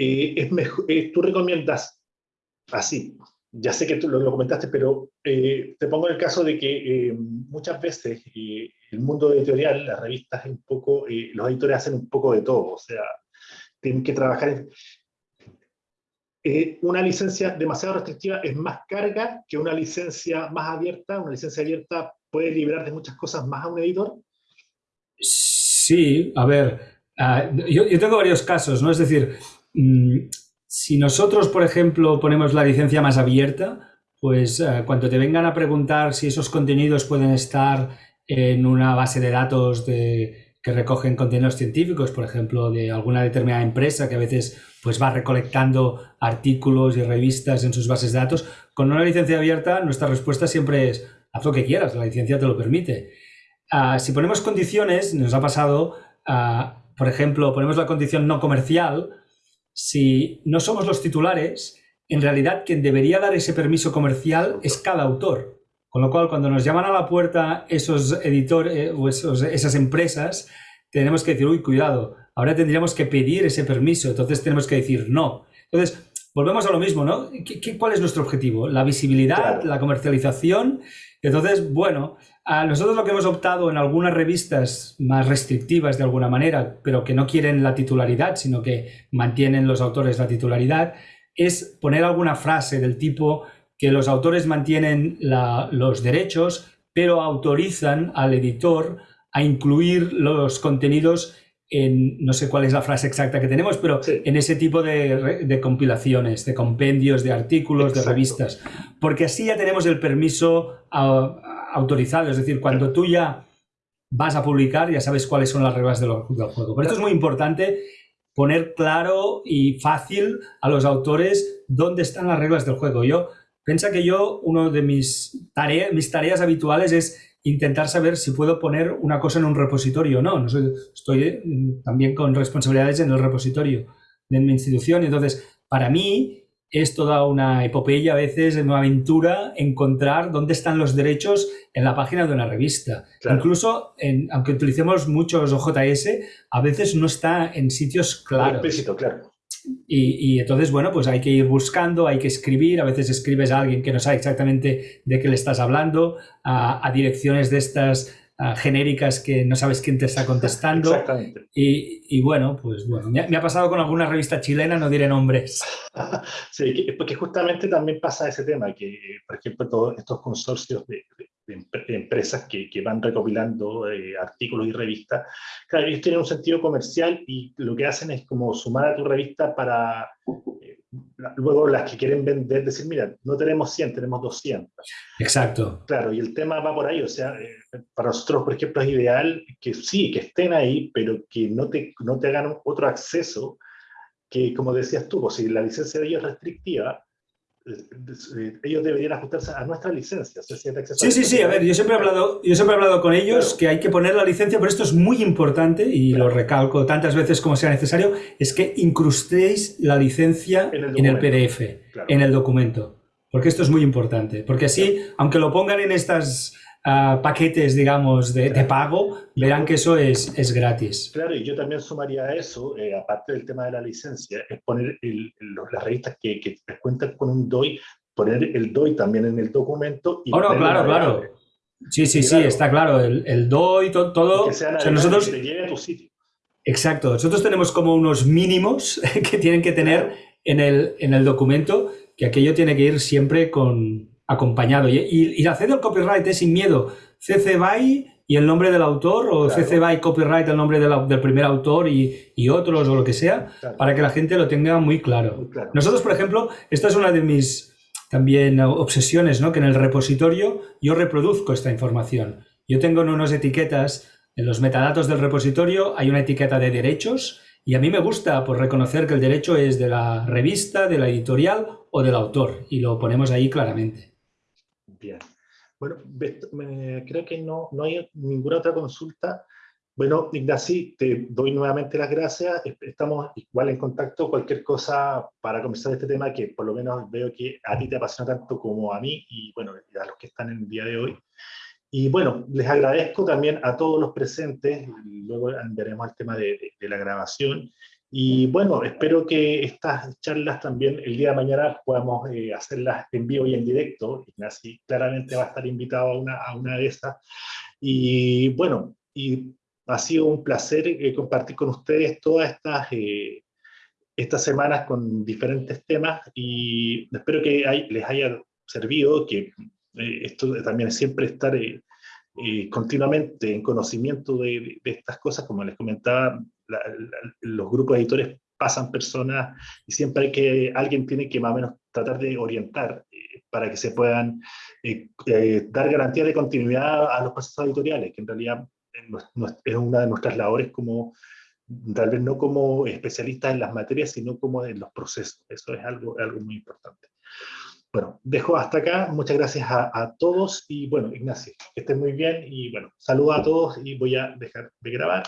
eh, es mejor, eh, tú recomiendas así, ya sé que tú lo, comentaste, pero eh, te pongo el caso de que muchas veces el mundo editorial, las revistas, un poco, los editores hacen un poco de todo, o sea, tienen que trabajar una licencia demasiado restrictiva es más carga que una licencia más abierta. Una licencia abierta puede liberar de muchas cosas más a un editor. Sí, a ver, ah, yo, yo, tengo varios casos, ¿no? Es decir, si nosotros, por ejemplo, ponemos la licencia más abierta, pues eh, cuando te vengan a preguntar si esos contenidos pueden estar en una base de datos que recogen contenidos científicos, por ejemplo, de alguna determinada empresa que a veces pues, va recolectando artículos y revistas en sus bases de datos, con una licencia abierta nuestra respuesta siempre es haz lo que quieras, la licencia te lo permite. Ah, si ponemos condiciones, nos ha pasado, ah, por ejemplo, ponemos la condición no comercial, si no somos los titulares, en realidad quien debería dar ese permiso comercial es cada autor. Con lo cual, cuando nos llaman a la puerta esos editores eh, o esas empresas, tenemos que decir, uy, cuidado, ahora tendríamos que pedir ese permiso, entonces tenemos que decir no. Entonces, volvemos a lo mismo, ¿no? cuál es nuestro objetivo? La visibilidad, la comercialización. Entonces, bueno, nosotros lo que hemos optado en algunas revistas más restrictivas de alguna manera, pero que no quieren la titularidad, sino que mantienen los autores la titularidad, es poner alguna frase del tipo que los autores mantienen los derechos, pero autorizan al editor a incluir los contenidos en, no sé cuál es la frase exacta que tenemos, pero en ese tipo de, compilaciones, de compendios, de artículos, de revistas, porque así ya tenemos el permiso a, autorizado, es decir, cuando tú ya vas a publicar, ya sabes cuáles son las reglas del, juego. Pero esto es muy importante poner claro y fácil a los autores dónde están las reglas del juego. Yo, piensa que yo, uno de mis, tareas, mis tareas habituales es intentar saber si puedo poner una cosa en un repositorio o no. no estoy mm, también con responsabilidades en el repositorio de mi institución. Entonces, para mí, es toda una epopeya a veces, una aventura encontrar dónde están los derechos en la página de una revista. Incluso, en, aunque utilicemos muchos OJS, a veces no está en sitios claros. claro. Y, y, entonces, bueno, pues hay que ir buscando, hay que escribir, a veces escribes a alguien que no sabe exactamente de qué le estás hablando, a, a direcciones de estas genéricas que no sabes quién te está contestando. Exactamente. Y, bueno, pues bueno, me ha, pasado con alguna revista chilena, no diré nombres. sí, porque justamente también pasa ese tema, que por ejemplo todos estos consorcios de, empresas que, que, van recopilando eh, artículos y revistas, claro, ellos tienen un sentido comercial y lo que hacen es como sumar a tu revista para luego las que quieren vender, decir, mira, no tenemos 100, tenemos 200. Exacto. Claro, y el tema va por ahí, o sea, eh, para nosotros, por ejemplo, es ideal que sí, que estén ahí, pero que no te, no te hagan otro acceso, que como decías tú, pues, si la licencia de ellos es restrictiva, ellos deberían ajustarse a nuestra licencia. sí, sí, sí, a ver, yo siempre he hablado, yo siempre he hablado con ellos que hay que poner la licencia, pero esto es muy importante y lo recalco tantas veces como sea necesario, es que incrustéis la licencia en el, PDF, en el documento. Porque esto es muy importante, porque así, aunque lo pongan en estas paquetes, digamos, de, pago, verán que eso es, es, gratis. Claro, y yo también sumaría a eso, eh, aparte del tema de la licencia, es poner las revistas que, que, cuentan con un DOI, poner el DOI también en el documento. Y oh, no, claro, claro. Sí, sí, sí, está claro. El, el DOI, todo. todo que sea nosotros, que te lleve a tu sitio. Exacto. Nosotros tenemos como unos mínimos que tienen que tener en el, en el documento que aquello tiene que ir siempre con acompañado. Y, y, hacer el copyright es sin miedo. CC BY y el nombre del autor, o CC BY copyright el nombre del primer autor y, y, otros o lo que sea, para que la gente lo tenga muy claro. Nosotros, por ejemplo, esta es una de mis también obsesiones, ¿no? que en el repositorio yo reproduzco esta información. Yo tengo unas etiquetas, en los metadatos del repositorio hay una etiqueta de derechos y a mí me gusta pues, reconocer que el derecho es de la revista, de la editorial o del autor y lo ponemos ahí claramente. Bien. Bueno, creo que no, no hay ninguna otra consulta. Bueno, Ignacy, te doy nuevamente las gracias. Estamos igual en contacto. Cualquier cosa para conversar este tema que por lo menos veo que a ti te apasiona tanto como a mí y bueno, a los que están en el día de hoy. Y bueno, les agradezco también a todos los presentes, luego veremos el tema de, la grabación, y bueno, espero que estas charlas también el día de mañana podamos eh, hacerlas en vivo y en directo, Ignacy claramente va a estar invitado a una, a una de esas, y bueno, y ha sido un placer eh, compartir con ustedes todas estas, eh, estas semanas con diferentes temas, y espero que les haya servido, que esto también es siempre estar continuamente en conocimiento de, estas cosas, como les comentaba, los grupos de editores pasan personas y siempre hay que, alguien tiene que más o menos tratar de orientar para que se puedan dar garantía de continuidad a los procesos editoriales, que en realidad es una de nuestras labores como, tal vez no como especialistas en las materias, sino como en los procesos. Eso es algo, algo muy importante. Bueno, dejo hasta acá. Muchas gracias a, todos y bueno, Ignacio, que estén muy bien y bueno, saludos a todos y voy a dejar de grabar.